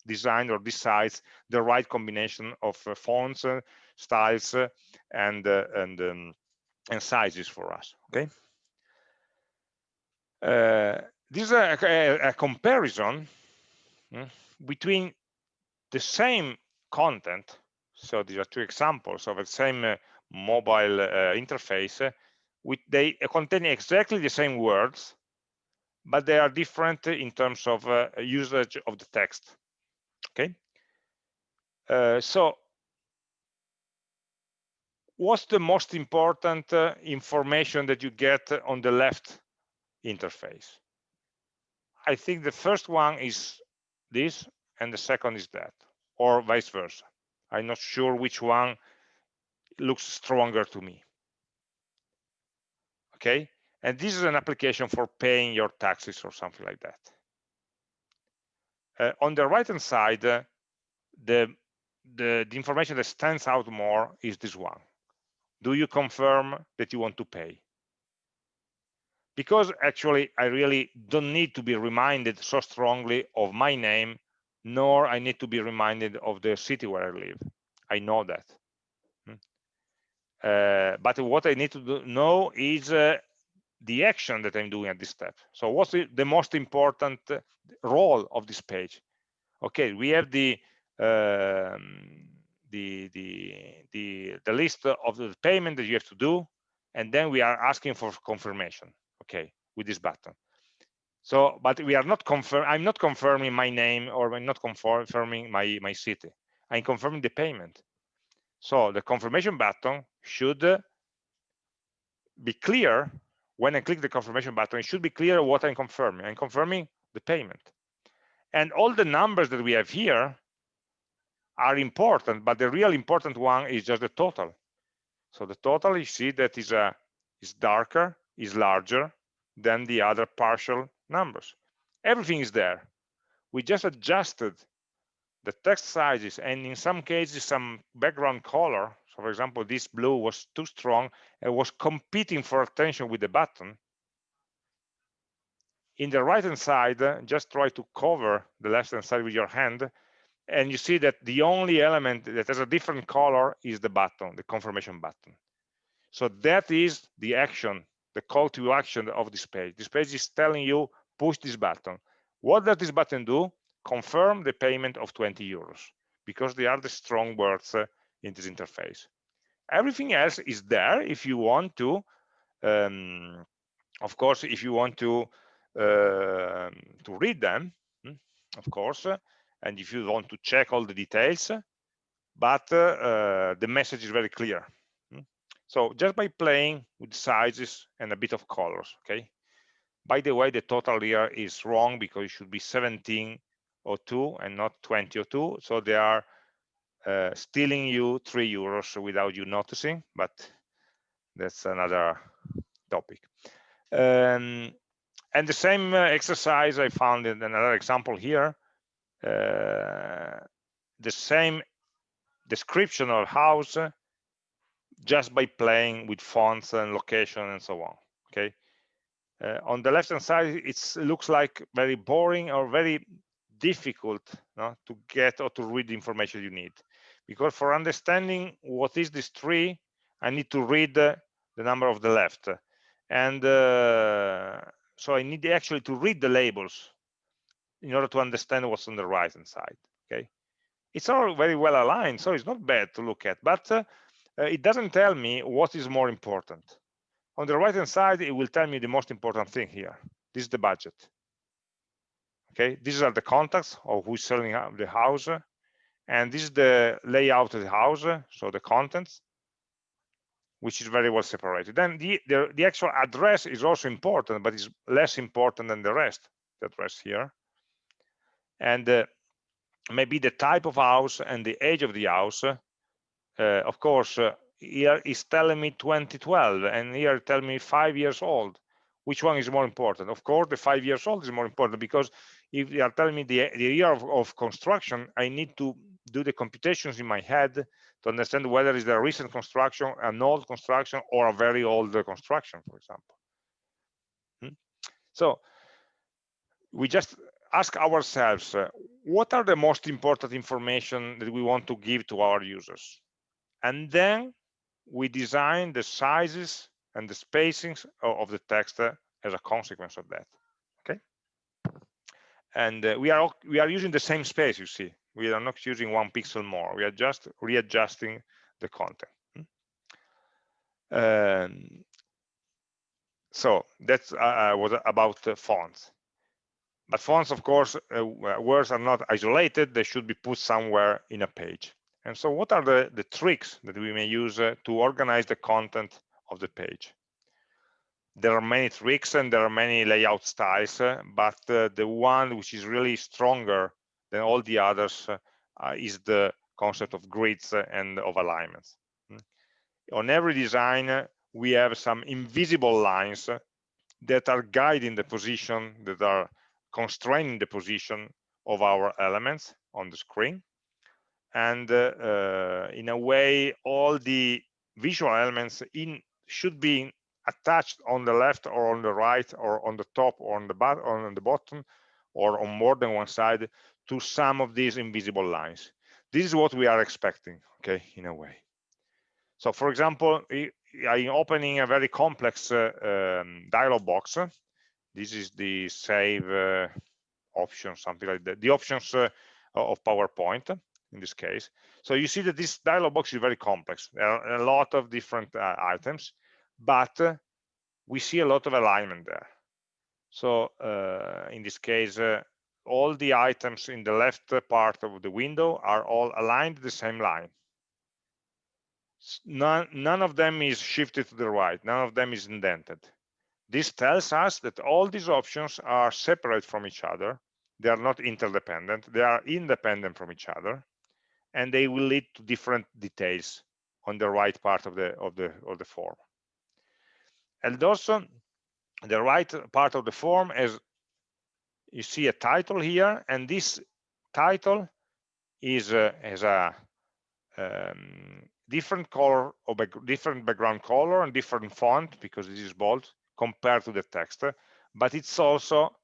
design or decides the right combination of uh, fonts uh, styles uh, and and um, and sizes for us okay? Uh, this is a, a, a comparison hmm, between the same content so these are two examples of the same uh, mobile uh, interface uh, with they contain exactly the same words but they are different in terms of uh, usage of the text okay? Uh, so what's the most important uh, information that you get on the left interface i think the first one is this and the second is that or vice versa. I'm not sure which one looks stronger to me. Okay? And this is an application for paying your taxes or something like that. Uh, on the right hand side uh, the, the the information that stands out more is this one. Do you confirm that you want to pay because actually I really don't need to be reminded so strongly of my name nor I need to be reminded of the city where I live I know that uh, but what I need to do, know is uh, the action that I'm doing at this step. So what's the, the, most important uh, role of this page? Okay, we have the um, the, the the the list of the payment that you have to do, and then we are asking for confirmation. Okay, with this button. So, but we are not confirm. I'm not confirming my name or I'm not confirming my my city. I'm confirming the payment. So the confirmation button should be clear when I click the confirmation button, it should be clear what I'm confirming. I'm confirming the payment. And all the numbers that we have here are important, but the real important one is just the total. So the total, you see that is, a, is darker, is larger than the other partial numbers. Everything is there. We just adjusted the text sizes and in some cases some background color so for example this blue was too strong and was competing for attention with the button in the right hand side just try to cover the left hand side with your hand and you see that the only element that has a different color is the button the confirmation button so that is the action the call to action of this page. This page is telling you push this button. What does this button do? Confirm the payment of 20 euros because they are the strong words uh, in this interface. Everything else is there if you want to um, of course if you want to uh, to read them hmm, of course and if you want to check all the details but uh, the message is very clear. So just by playing with sizes and a bit of colors okay? By the way the total here is wrong because it should be 1702 and not 2002 so they are uh, stealing you three euros without you noticing but that's another topic. Um, and the same uh, exercise i found in another example here uh, the same description of house just by playing with fonts and location and so on okay? Uh, on the left hand side it looks like very boring or very difficult no, to get or to read the information you need. Because for understanding what is this tree i need to read the number of the left. And uh, so i need actually to read the labels in order to understand what's on the right hand side okay? It's all very well aligned so it's not bad to look at but uh, uh, it doesn't tell me what is more important. On the right hand side it will tell me the most important thing here. This is the budget. Okay these are the contacts of who's selling the house and this is the layout of the house so the contents which is very well separated. Then the, the, the actual address is also important but it's less important than the rest the address here. And uh, maybe the type of house and the age of the house of course uh, here is telling me 2012 and here tell me five years old. Which one is more important? Of course the five years old is more important because if they are telling me the, the year of, of construction i need to do the computations in my head to understand whether it's a recent construction an old construction or a very old construction for example. Hmm? so we just ask ourselves uh, what are the most important information that we want to give to our users and then we design the sizes and the spacings of the text uh, as a consequence of that okay? And uh, we are we are using the same space you see. We are not using one pixel more. We are just readjusting the content hmm? um, so that's uh, uh was about fonts? But fonts of course uh, words are not isolated. They should be put somewhere in a page and so what are the the tricks that we may use uh, to organize the content of the page? There are many tricks and there are many layout styles uh, but uh, the one which is really stronger than all the others uh, is the concept of grids and of alignments. Mm. on every design we have some invisible lines that are guiding the position that are constraining the position of our elements on the screen and uh, uh, in a way all the visual elements in should be attached on the left or on the right or on the top or on the bottom or on the bottom or on more than one side to some of these invisible lines. This is what we are expecting okay in a way. So for example i'm opening a very complex uh, um, dialog box. This is the save uh, option something like that the options uh, of powerpoint in this case so you see that this dialog box is very complex there are a lot of different uh, items but uh, we see a lot of alignment there. So uh, in this case, uh, all the items in the left part of the window are all aligned the same line. None, none of them is shifted to the right, none of them is indented. This tells us that all these options are separate from each other. They are not interdependent, they are independent from each other, and they will lead to different details on the right part of the of the of the form. And also the right part of the form has you see a title here and this title is uh, has a um, different color or back, different background color and different font because this is bold compared to the text but it's also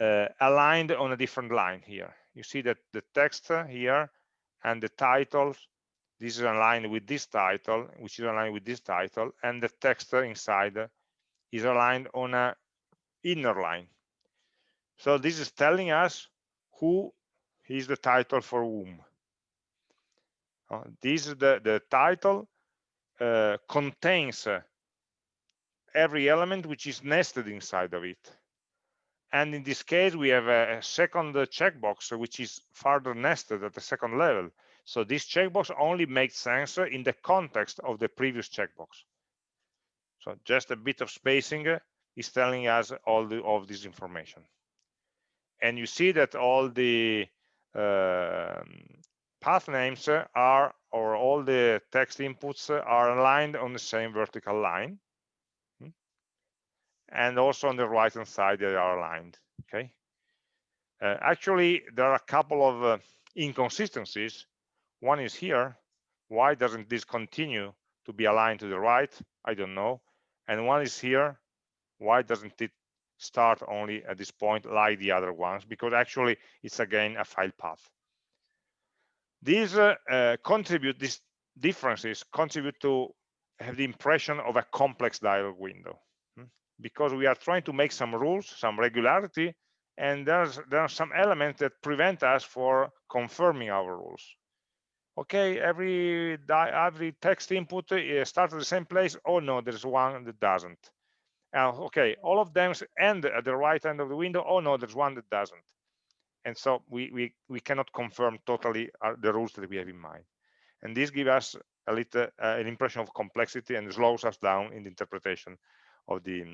uh, aligned on a different line here. You see that the text here and the titles this is aligned with this title which is aligned with this title and the text inside is aligned on a inner line so this is telling us who is the title for whom Uh, this is the, the title uh, contains uh, every element which is nested inside of it. And in this case, we have a, second checkbox, which is further nested at the second level. So this checkbox only makes sense in the context of the previous checkbox. So just a bit of spacing is telling us all the, of this information. And you see that all the uh, path names are, or all the text inputs are aligned on the same vertical line. And also on the right hand side, they are aligned, okay? Uh, actually, there are a couple of uh, inconsistencies. One is here. Why doesn't this continue to be aligned to the right? I don't know. And one is here. Why doesn't it start only at this point like the other ones? Because actually, it's again a file path. These uh, uh, contribute, these differences contribute to have the impression of a complex dialog window? Because we are trying to make some rules, some regularity, and there's there are some elements that prevent us for confirming our rules. Okay, every every text input uh, starts at the same place. Oh no, there's one that doesn't. Uh, okay, all of them end at the right end of the window. Oh no, there's one that doesn't and so we we, we cannot confirm totally the rules that we have in mind and this gives us a little uh, an impression of complexity and slows us down in the interpretation of the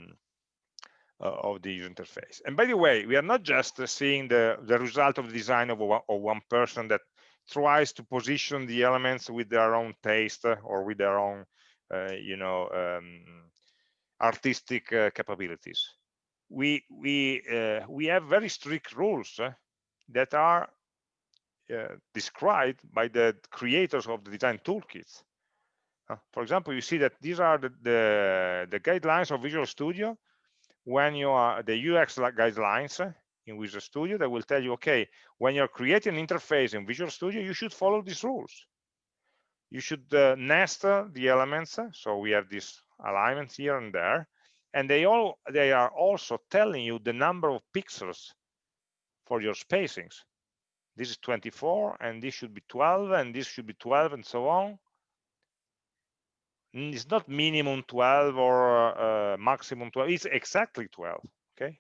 uh, of the user interface and by the way we are not just seeing the the result of the design of, a, of one person that tries to position the elements with their own taste or with their own uh, you know um, artistic uh, capabilities we we we have very strict rules that are uh, described by the creators of the design toolkits. Uh, for example, you see that these are the, the, the, guidelines of Visual Studio when you are the UX guidelines in Visual Studio that will tell you, okay, when you're creating an interface in Visual Studio, you should follow these rules. You should uh, nest uh, the elements. So we have these alignments here and there. And they all they are also telling you the number of pixels for your spacings. This is 24 and this should be 12 and this should be 12 and so on. It's not minimum 12 or uh, maximum 12, it's exactly 12, okay?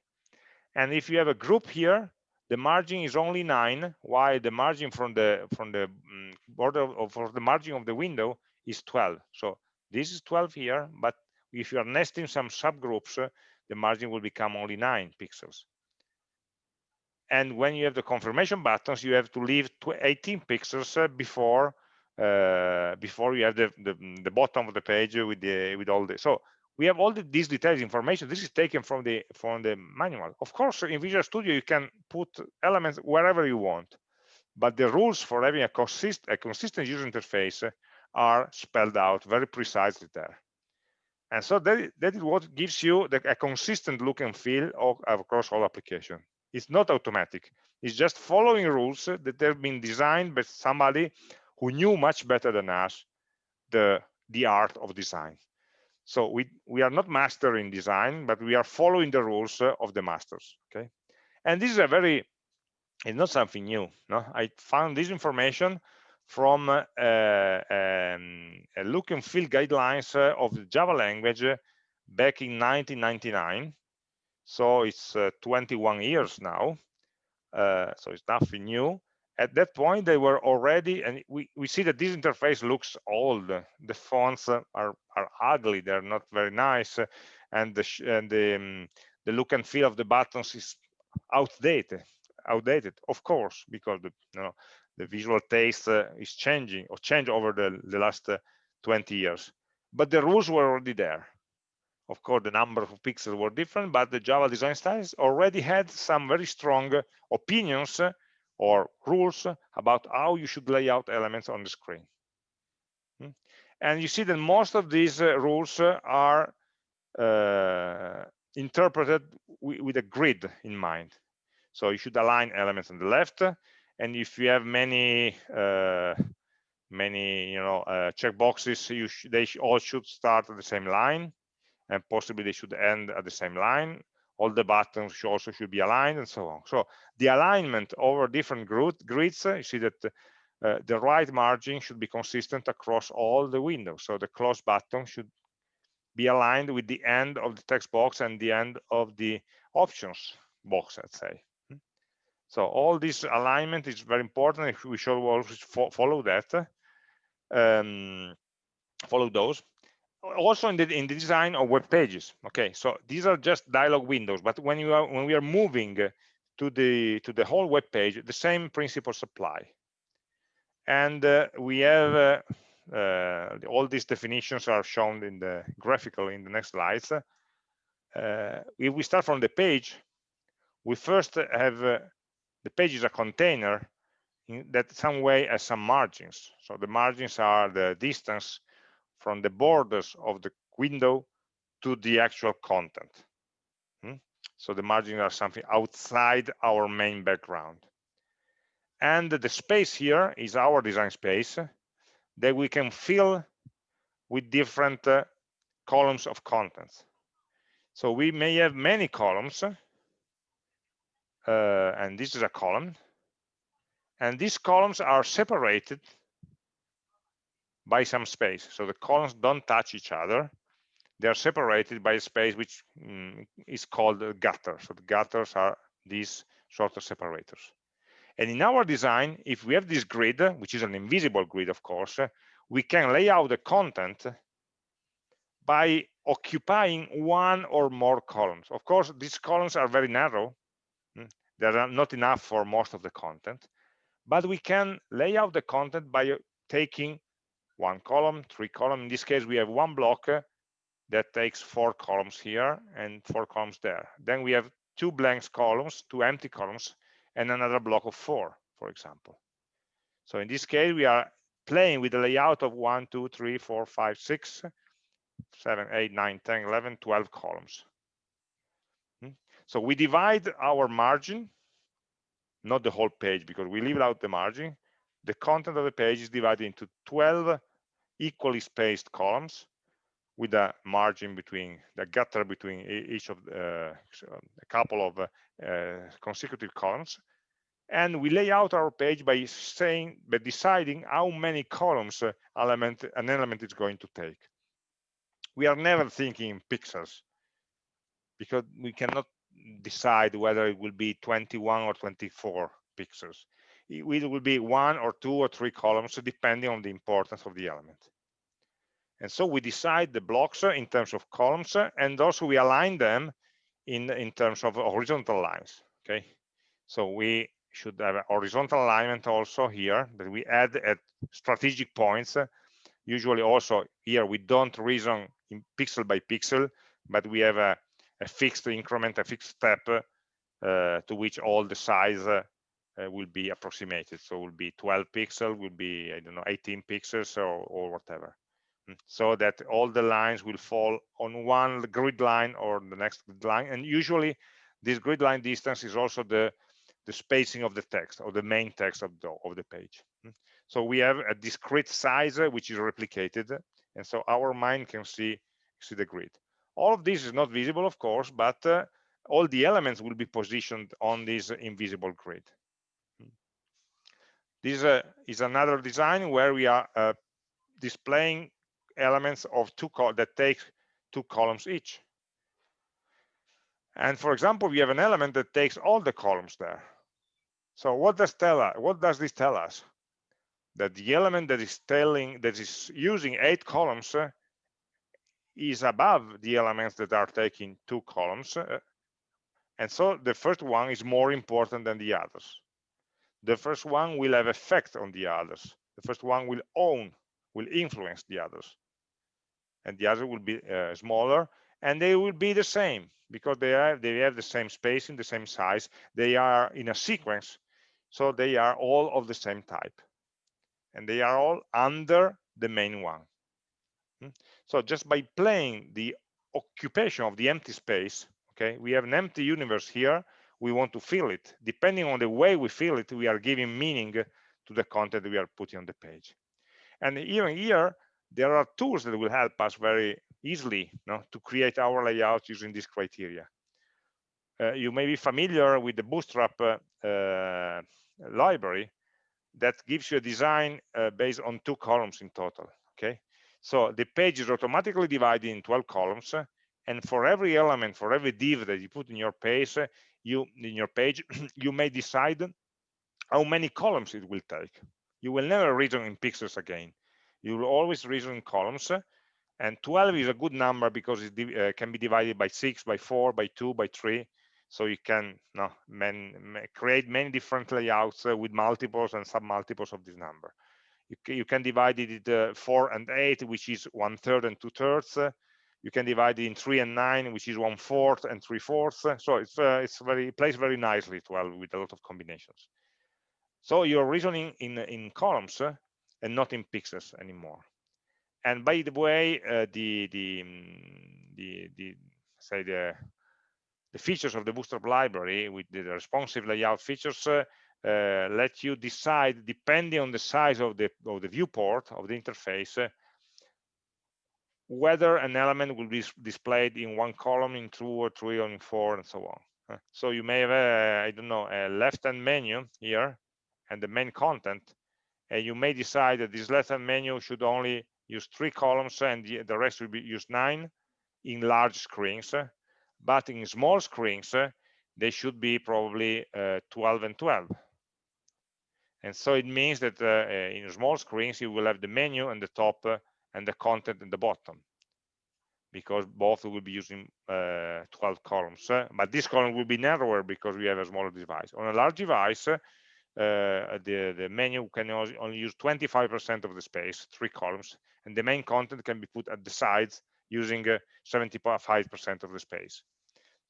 And if you have a group here, the margin is only nine, while the margin from the from the um, border of for the margin of the window is 12. So this is 12 here, but if you are nesting some subgroups, uh, the margin will become only nine pixels and when you have the confirmation buttons you have to leave 18 pixels uh, before uh, before you have the, the, the bottom of the page with the with all the so we have all the, these detailed information. This is taken from the from the manual. Of course in visual studio you can put elements wherever you want but the rules for having a, consist, a consistent user interface are spelled out very precisely there. And so that, that is what gives you the, a consistent look and feel of, across all application. It's not automatic. It's just following rules that have been designed by somebody who knew much better than us the, the art of design. So we, we are not master in design, but we are following the rules of the masters, okay? And this is a very, it's not something new, no? I found this information from uh, um, a look and feel guidelines of the Java language back in 1999 so it's uh, 21 years now uh, so it's nothing new at that point they were already and we, we see that this interface looks old. The fonts are are ugly they're not very nice and the and the, um, the look and feel of the buttons is outdated outdated of course because the you know the visual taste uh, is changing or changed over the, the last uh, 20 years. But the rules were already there. Of course, the number of pixels were different, but the Java design styles already had some very strong opinions or rules about how you should lay out elements on the screen. Hmm? And you see that most of these uh, rules are uh, interpreted with a grid in mind. So you should align elements on the left, and if you have many uh, many you know uh, checkboxes, you sh they sh all should start at the same line and possibly they should end at the same line all the buttons should also should be aligned and so on so the alignment over different grid, grids you see that uh, the right margin should be consistent across all the windows. So the close button should be aligned with the end of the text box and the end of the options box, let's say. Hmm. So all this alignment is very important. If we should always follow that, um, follow those. Also in the in the design of web pages. Okay, so these are just dialog windows, but when you are when we are moving to the to the whole web page, the same principles apply. And uh, we have uh, uh, all these definitions are shown in the graphical in the next slides. Uh, if we start from the page, we first have uh, the page is a container in that some way has some margins. So the margins are the distance from the borders of the window to the actual content. Hmm? So the margins are something outside our main background. And the space here is our design space that we can fill with different uh, columns of contents. So we may have many columns, uh, and this is a column, and these columns are separated by some space. So the columns don't touch each other. They are separated by a space which mm, is called a gutter. So the gutters are these sort of separators. And in our design, if we have this grid, which is an invisible grid, of course, we can lay out the content by occupying one or more columns. Of course, these columns are very narrow. Hmm, they are not enough for most of the content, but we can lay out the content by taking one column, three columns. In this case, we have one block that takes four columns here and four columns there. Then we have two blank columns, two empty columns, and another block of four, for example. So in this case, we are playing with the layout of one, two, three, four, five, six, seven, eight, nine, 10, 11, 12 columns. Hmm? So we divide our margin, not the whole page, because we leave out the margin. The content of the page is divided into 12 equally spaced columns with a margin between the gutter between each of uh, a couple of uh, consecutive columns. And we lay out our page by saying by deciding how many columns uh, element an element is going to take. We are never thinking in pixels because we cannot decide whether it will be 21 or 24 pixels it will be one or two or three columns depending on the importance of the element and so we decide the blocks in terms of columns and also we align them in, in terms of horizontal lines, okay? So we should have a horizontal alignment also here that we add at strategic points. Usually also here we don't reason in pixel by pixel, but we have a, a fixed increment, a fixed step uh, to which all the size uh, will be approximated. So will be 12 pixel, will be, I don't know, 18 pixels or, or whatever. So that all the lines will fall on one grid line or the next line. And usually this grid line distance is also the the spacing of the text or the main text of the of the page. So we have a discrete size uh, which is replicated and so our mind can see see the grid. All of this is not visible of course but uh, all the elements will be positioned on this invisible grid this uh, is another design where we are uh, displaying elements of two that take two columns each. And for example, we have an element that takes all the columns there. So what does tell us? What does this tell us? That the element that is telling that is using eight columns uh, is above the elements that are taking two columns. Uh, and so the first one is more important than the others. The first one will have effect on the others. The first one will own, will influence the others and the other will be uh, smaller and they will be the same because they have they have the same spacing the same size they are in a sequence so they are all of the same type and they are all under the main one hmm? so just by playing the occupation of the empty space okay we have an empty universe here we want to fill it. Depending on the way we fill it we are giving meaning to the content we are putting on the page. And even here there are tools that will help us very easily you know, to create our layout using this criteria. Uh, you may be familiar with the Bootstrap uh, uh, library, that gives you a design uh, based on two columns in total okay? So the page is automatically divided in 12 columns and for every element for every div that you put in your page you in your page you may decide how many columns it will take. You will never reason in pixels again. You will always reason in columns and 12 is a good number because it uh, can be divided by 6 by 4 by 2 by 3 so you can no, man, create many different layouts uh, with multiples and sub-multiples of this number. You, you can divide it uh, 4 and 8 which is one third and two thirds you can divide it in 3 and 9 which is one fourth and three fourths. So it's uh, it's very it plays very nicely 12 with a lot of combinations. So you're reasoning in in columns uh, and not in pixels anymore. And by the way uh, the the mm, the the say the the features of the bootstrap library with the responsive layout features uh, uh, let you decide depending on the size of the of the viewport of the interface uh, whether an element will be displayed in one column in two or three or in four and so on. So you may have a, i don't know a left-hand menu here and the main content and you may decide that this left-hand menu should only use three columns and the, rest will be used nine in large screens. But in small screens they should be probably uh, 12 and 12 and so it means that uh, in small screens you will have the menu and the top uh, and the content in the bottom because both will be using uh, 12 columns but this column will be narrower because we have a smaller device on a large device uh, the, the menu can only use 25% of the space, three columns, and the main content can be put at the sides using 75% uh, of the space.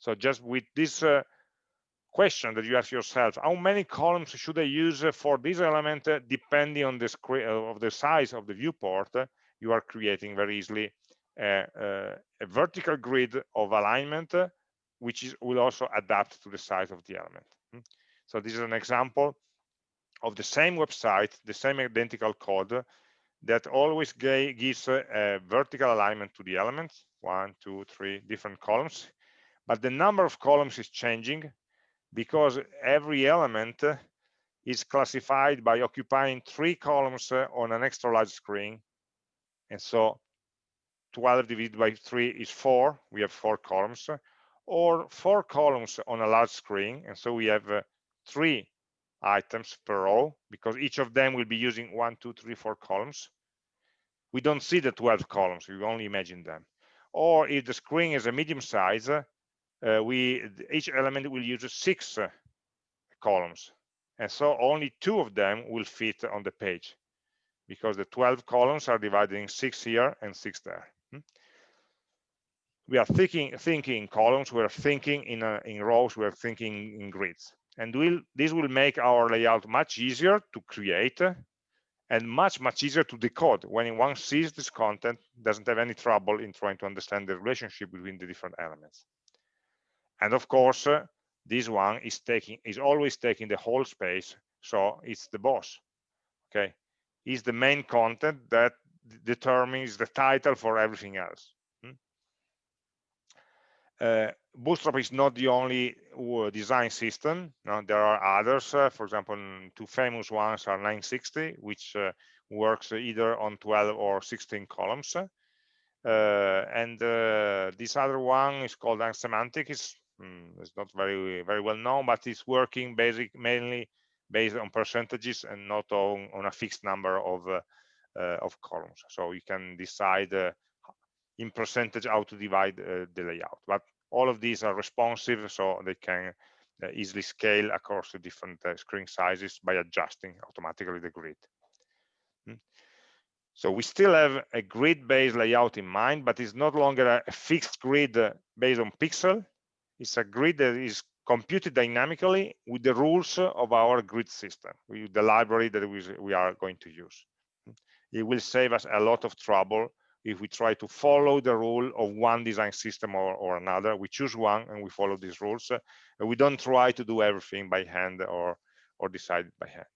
So just with this uh, question that you ask yourself, how many columns should I use for this element, depending on the of the size of the viewport, you are creating very easily a, a, a vertical grid of alignment, uh, which is, will also adapt to the size of the element. Hmm? So this is an example of the same website, the same identical code that always gives a, a vertical alignment to the elements, one, two, three different columns. But the number of columns is changing because every element uh, is classified by occupying three columns on an extra large screen. And so 12 divided by 3 is 4. We have four columns. Or four columns on a large screen. And so we have uh, three items per row because each of them will be using one, two, three, four columns. We don't see the 12 columns, we only imagine them. Or if the screen is a medium size, uh, we each element will use six uh, columns. And so only two of them will fit on the page because the 12 columns are divided in six here and six there. Hmm? We are thinking, thinking in columns, we are thinking in, uh, in rows, we are thinking in grids. And will this will make our layout much easier to create and much much easier to decode. When one sees this content doesn't have any trouble in trying to understand the relationship between the different elements. And of course uh, this one is taking is always taking the whole space so it's the boss. Okay is the main content that determines the title for everything else uh, Bootstrap is not the only uh, design system. No, there are others. Uh, for example, two famous ones are 960, which uh, works either on 12 or 16 columns. Uh, and uh, this other one is called Unsemantic. It's, mm, it's not very very well known, but it's working basic mainly based on percentages and not on, on a fixed number of of columns. So you can decide in percentage how to divide uh, the layout. But all of these are responsive, so they can uh, easily scale across the different uh, screen sizes by adjusting automatically the grid. Hmm. So we still have a grid-based layout in mind, but it's no longer a, fixed grid uh, based on pixel. It's a grid that is computed dynamically with the rules of our grid system, with the library that we, we are going to use. It will save us a lot of trouble if we try to follow the rule of one design system or, or another we choose one and we follow these rules we don't try to do everything by hand or or decide by hand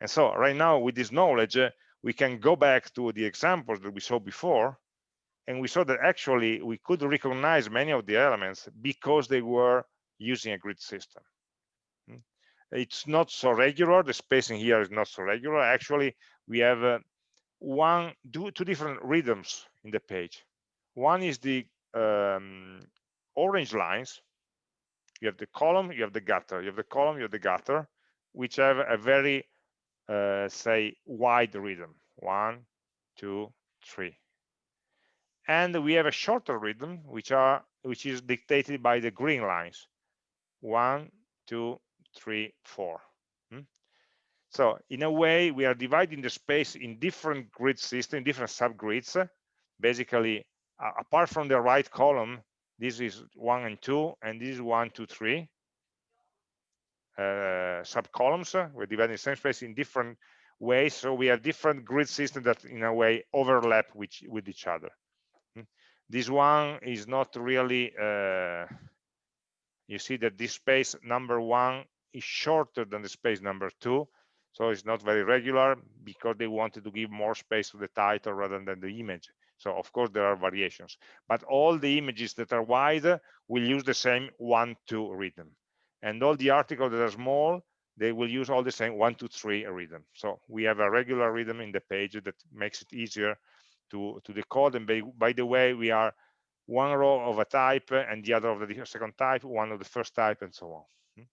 and so right now with this knowledge we can go back to the examples that we saw before and we saw that actually we could recognize many of the elements because they were using a grid system. Hmm? it's not so regular. The spacing here is not so regular. Actually we have uh, one two, two different rhythms in the page. One is the um, orange lines. You have the column you have the gutter. You have the column you have the gutter which have a very uh, say wide rhythm. One two three. And we have a shorter rhythm which are which is dictated by the green lines one two three four hmm? so in a way we are dividing the space in different grid system different subgrids basically apart from the right column this is one and two and this is one two three uh, subcolumns we're dividing the same space in different ways so we have different grid systems that in a way overlap with, with each other hmm? this one is not really uh, you see that this space number one is shorter than the space number two so it's not very regular because they wanted to give more space to the title rather than the image. So of course there are variations but all the images that are wide will use the same one two rhythm. And all the articles that are small they will use all the same one two three rhythm. So we have a regular rhythm in the page that makes it easier to to decode. And by, by the way we are one row of a type and the other of the second type one of the first type and so on. Hmm?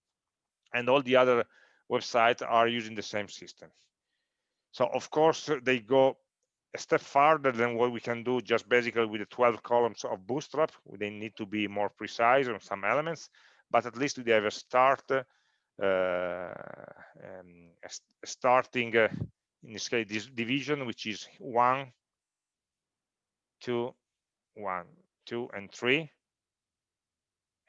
and all the other websites are using the same system. So of course they go a step farther than what we can do just basically with the 12 columns of bootstrap. They need to be more precise on some elements but at least we have a start uh, um, a starting uh, in this case this division which is one two one two and three.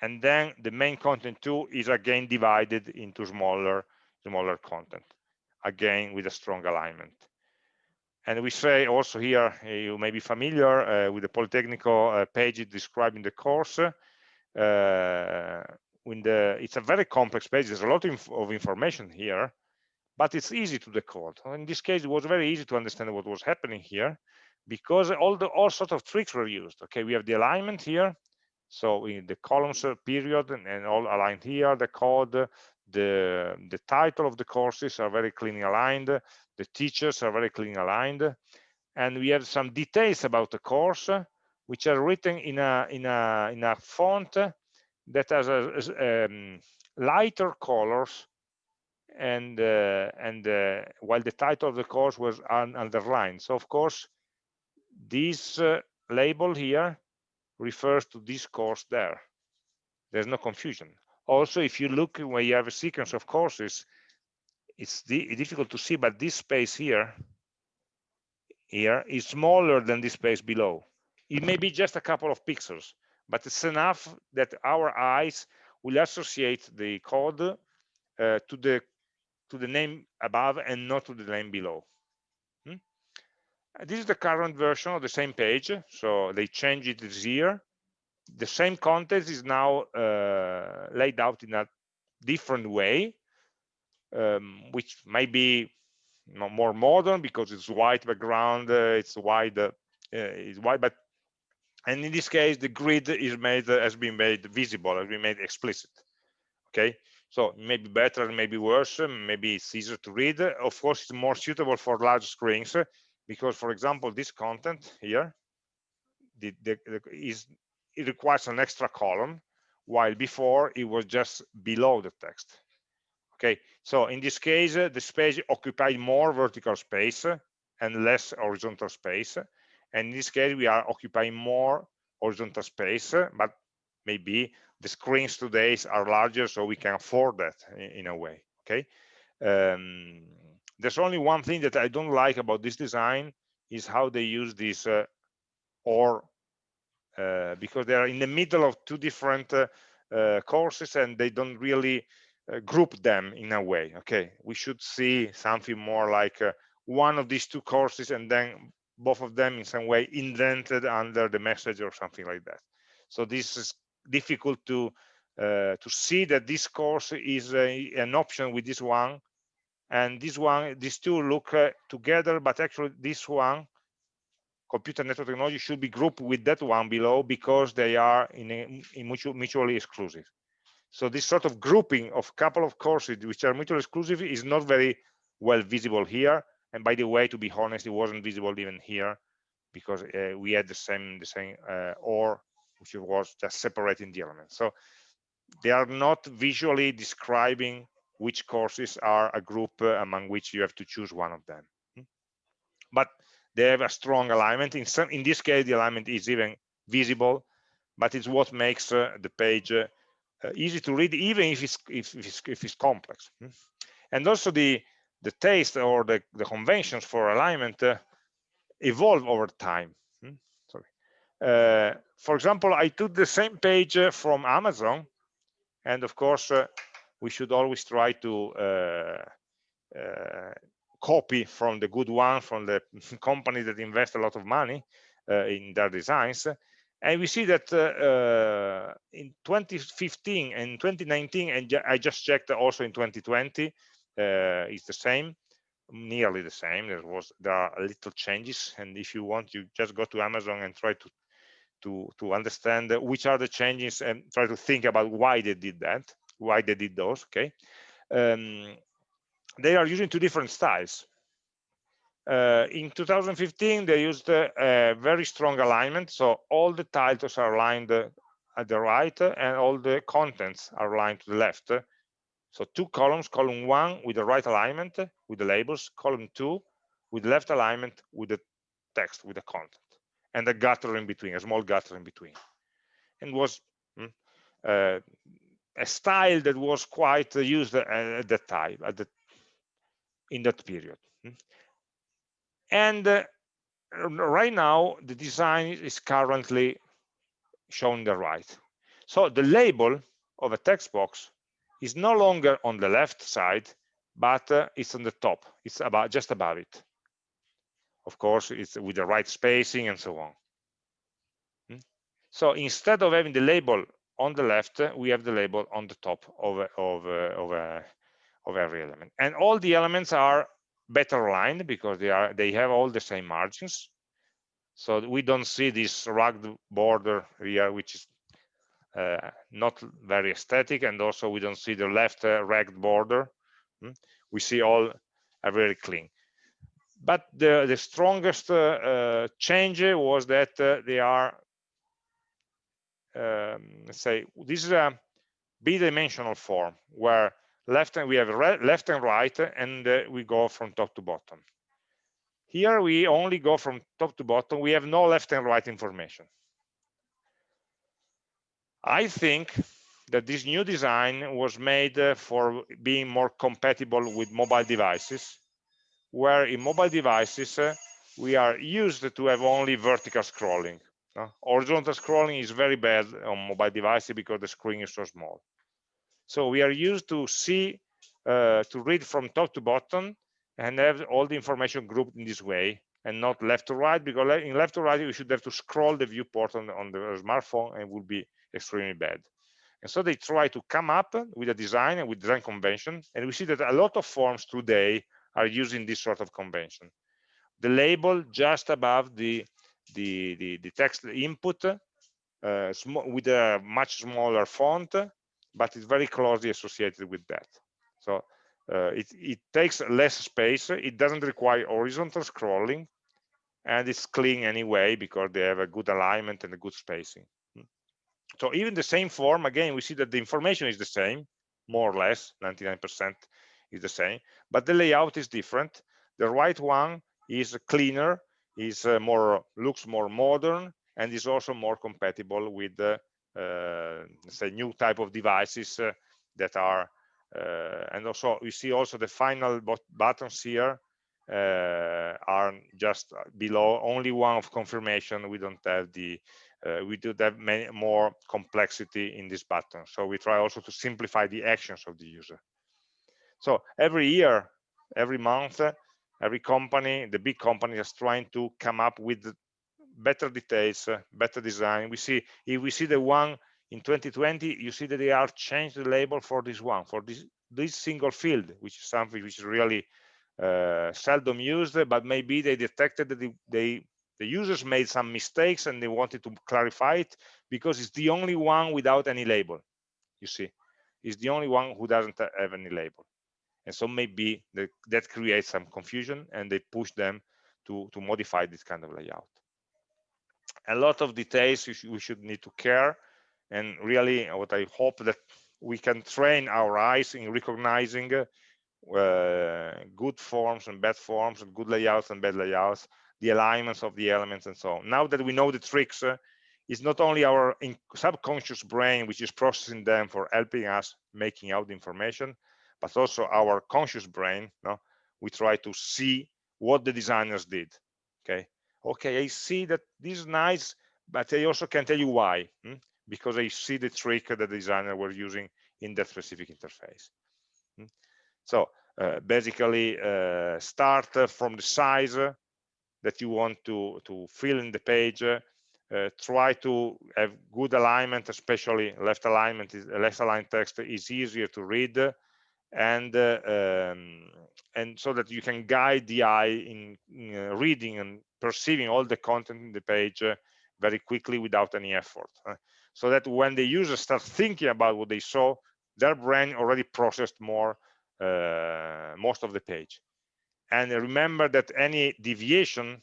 And then the main content two is again divided into smaller smaller content again with a strong alignment. And we say also here you may be familiar uh, with the polytechnical uh, page describing the course. Uh, the it's a very complex page. There's a lot of information here but it's easy to decode. In this case it was very easy to understand what was happening here because all the all sorts of tricks were used. Okay we have the alignment here. So in the columns uh, period and, and all aligned here. The code the the title of the courses are very cleanly aligned. The teachers are very cleanly aligned. And we have some details about the course which are written in a in a in a font that has a, um, lighter colors and uh, and uh, while the title of the course was un underlined. So of course this uh, label here refers to this course there. There's no confusion. Also if you look when you have a sequence of courses it's di difficult to see but this space here here is smaller than this space below. It may be just a couple of pixels but it's enough that our eyes will associate the code uh, to the to the name above and not to the name below? This is the current version of the same page so they changed it this year. The same content is now uh, laid out in a different way um, which may be more modern because it's white background uh, it's wide uh, it's white but and in this case the grid is made uh, has been made visible has been made explicit okay? So maybe better maybe worse maybe it's easier to read. Of course it's more suitable for large screens because for example this content here the, the, the, is it requires an extra column while before it was just below the text. Okay so in this case uh, the space occupied more vertical space uh, and less horizontal space. And in this case we are occupying more horizontal space uh, but maybe the screens today are larger so we can afford that in, in a way okay? Um, there's only one thing that i don't like about this design is how they use this uh, or uh, because they are in the middle of two different uh, uh courses and they don't really uh, group them in a way okay we should see something more like uh, one of these two courses and then both of them in some way indented under the message or something like that. So this is difficult to uh, to see that this course is a, an option with this one and this one these two look uh, together but actually this one computer network technology should be grouped with that one below because they are in, a, in mutual, mutually exclusive So this sort of grouping of couple of courses which are mutually exclusive is not very well visible here. And by the way, to be honest, it wasn't visible even here because uh, we had the same the same uh, or which was just separating the elements. So they are not visually describing which courses are a group uh, among which you have to choose one of them. Hmm? But they have a strong alignment. In some, in this case, the alignment is even visible, but it's what makes uh, the page uh, uh, easy to read, even if it's if, if it's, if it's complex. Hmm? And also the the taste or the, the conventions for alignment uh, evolve over time. Hmm? Sorry. Uh, for example, I took the same page from Amazon, and of course, we should always try to uh, uh, copy from the good one, from the company that invest a lot of money in their designs. And we see that in 2015 and 2019, and I just checked also in 2020, it's the same nearly the same there was there are little changes and if you want you just go to amazon and try to to to understand which are the changes and try to think about why they did that why they did those okay? Um, they are using two different styles. Uh, in 2015 they used a, a, very strong alignment so all the titles are aligned at the right and all the contents are aligned to the left. So two columns, column one with the right alignment with the labels, column two with left alignment with the text, with the content, and a gutter in between, a small gutter in between. And was mm, uh, a style that was quite used at that time, at the, in that period. And uh, right now, the design is currently shown the right. So the label of a text box is no longer on the left side, but uh, it's on the top. It's about just above it. Of course, it's with the right spacing and so on. Hmm? So instead of having the label on the left, we have the label on the top of of uh, of, uh, of every element, and all the elements are better aligned because they are they have all the same margins. So we don't see this rugged border here, which is uh, not very aesthetic and also we don't see the left uh, ragged border hmm? we see all are very clean but the the strongest uh, change was that they are um, say this is a bidimensional form where left and we have left and right and uh, we go from top to bottom. Here we only go from top to bottom. We have no left and right information. I think that this new design was made uh, for being more compatible with mobile devices, where in mobile devices, uh, we are used to have only vertical scrolling. Uh, horizontal scrolling is very bad on mobile devices because the screen is so small. So we are used to see, uh, to read from top to bottom and have all the information grouped in this way and not left to right because in left to right you should have to scroll the viewport on, on the smartphone and it would be extremely bad. And so they try to come up with a design and with design convention. And we see that a lot of forms today are using this sort of convention. The label just above the, the, the, the text input uh, with a much smaller font, but it's very closely associated with that. So uh, it, it takes less space. It doesn't require horizontal scrolling and it's clean anyway because they have a good alignment and a good spacing. So even the same form, again, we see that the information is the same, more or less, 99% is the same, but the layout is different. The right one is cleaner, is uh, more looks more modern, and is also more compatible with uh, uh, say new type of devices uh, that are. Uh, and also, you see also the final buttons here uh, are just below only one of confirmation. We don't have the uh, we do have many more complexity in this button. So we try also to simplify the actions of the user. So every year, every month, every company, the big company is trying to come up with better details, uh, better design. We see if we see the one in 2020, you see that they are changed the label for this one, for this this single field, which is something which is really uh, seldom used, but maybe they detected that they, the users made some mistakes and they wanted to clarify it because it's the only one without any label you see it's the only one who doesn't have any label and so maybe the, that creates some confusion and they push them to to modify this kind of layout. A lot of details should, we should need to care. And really what i hope that we can train our eyes in recognizing uh, good forms and bad forms and good layouts and bad layouts the alignments of the elements and so on. Now that we know the tricks uh, it's not only our subconscious brain which is processing them for helping us making out the information but also our conscious brain no we try to see what the designers did okay okay i see that this is nice but i also can tell you why hmm? because i see the trick that the designer were using in that specific interface hmm? so uh, basically uh, start from the size that you want to to fill in the page uh, try to have good alignment especially left alignment is left aligned text is easier to read and uh, um, and so that you can guide the eye in, in uh, reading and perceiving all the content in the page uh, very quickly without any effort so that when the user starts thinking about what they saw their brain already processed more uh, most of the page. And remember that any deviation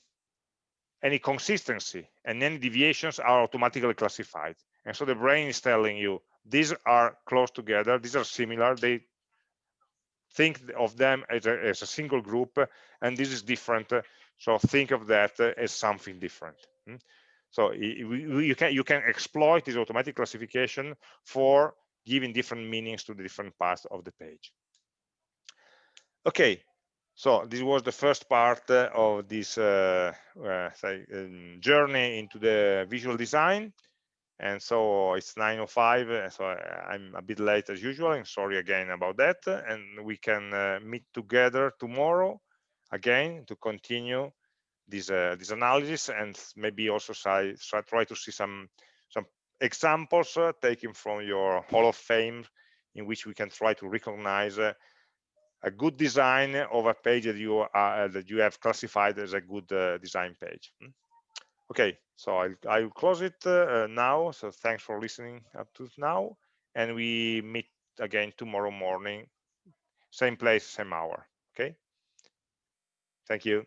any consistency and any deviations are automatically classified. And so the brain is telling you these are close together these are similar they think of them as a, as a single group and this is different so think of that as something different hmm? so you can you can exploit this automatic classification for giving different meanings to the different parts of the page okay so this was the first part of this uh, uh, um, journey into the visual design and so it's 9.05 so i'm a bit late as usual and sorry again about that and we can uh, meet together tomorrow again to continue this uh, this analysis and maybe also try, try to see some some examples uh, taken from your hall of fame in which we can try to recognize uh, a good design of a page that you are uh, that you have classified as a good uh, design page hmm? okay so i'll, I'll close it uh, now. So thanks for listening up to now and we meet again tomorrow morning. Same place same hour okay? Thank you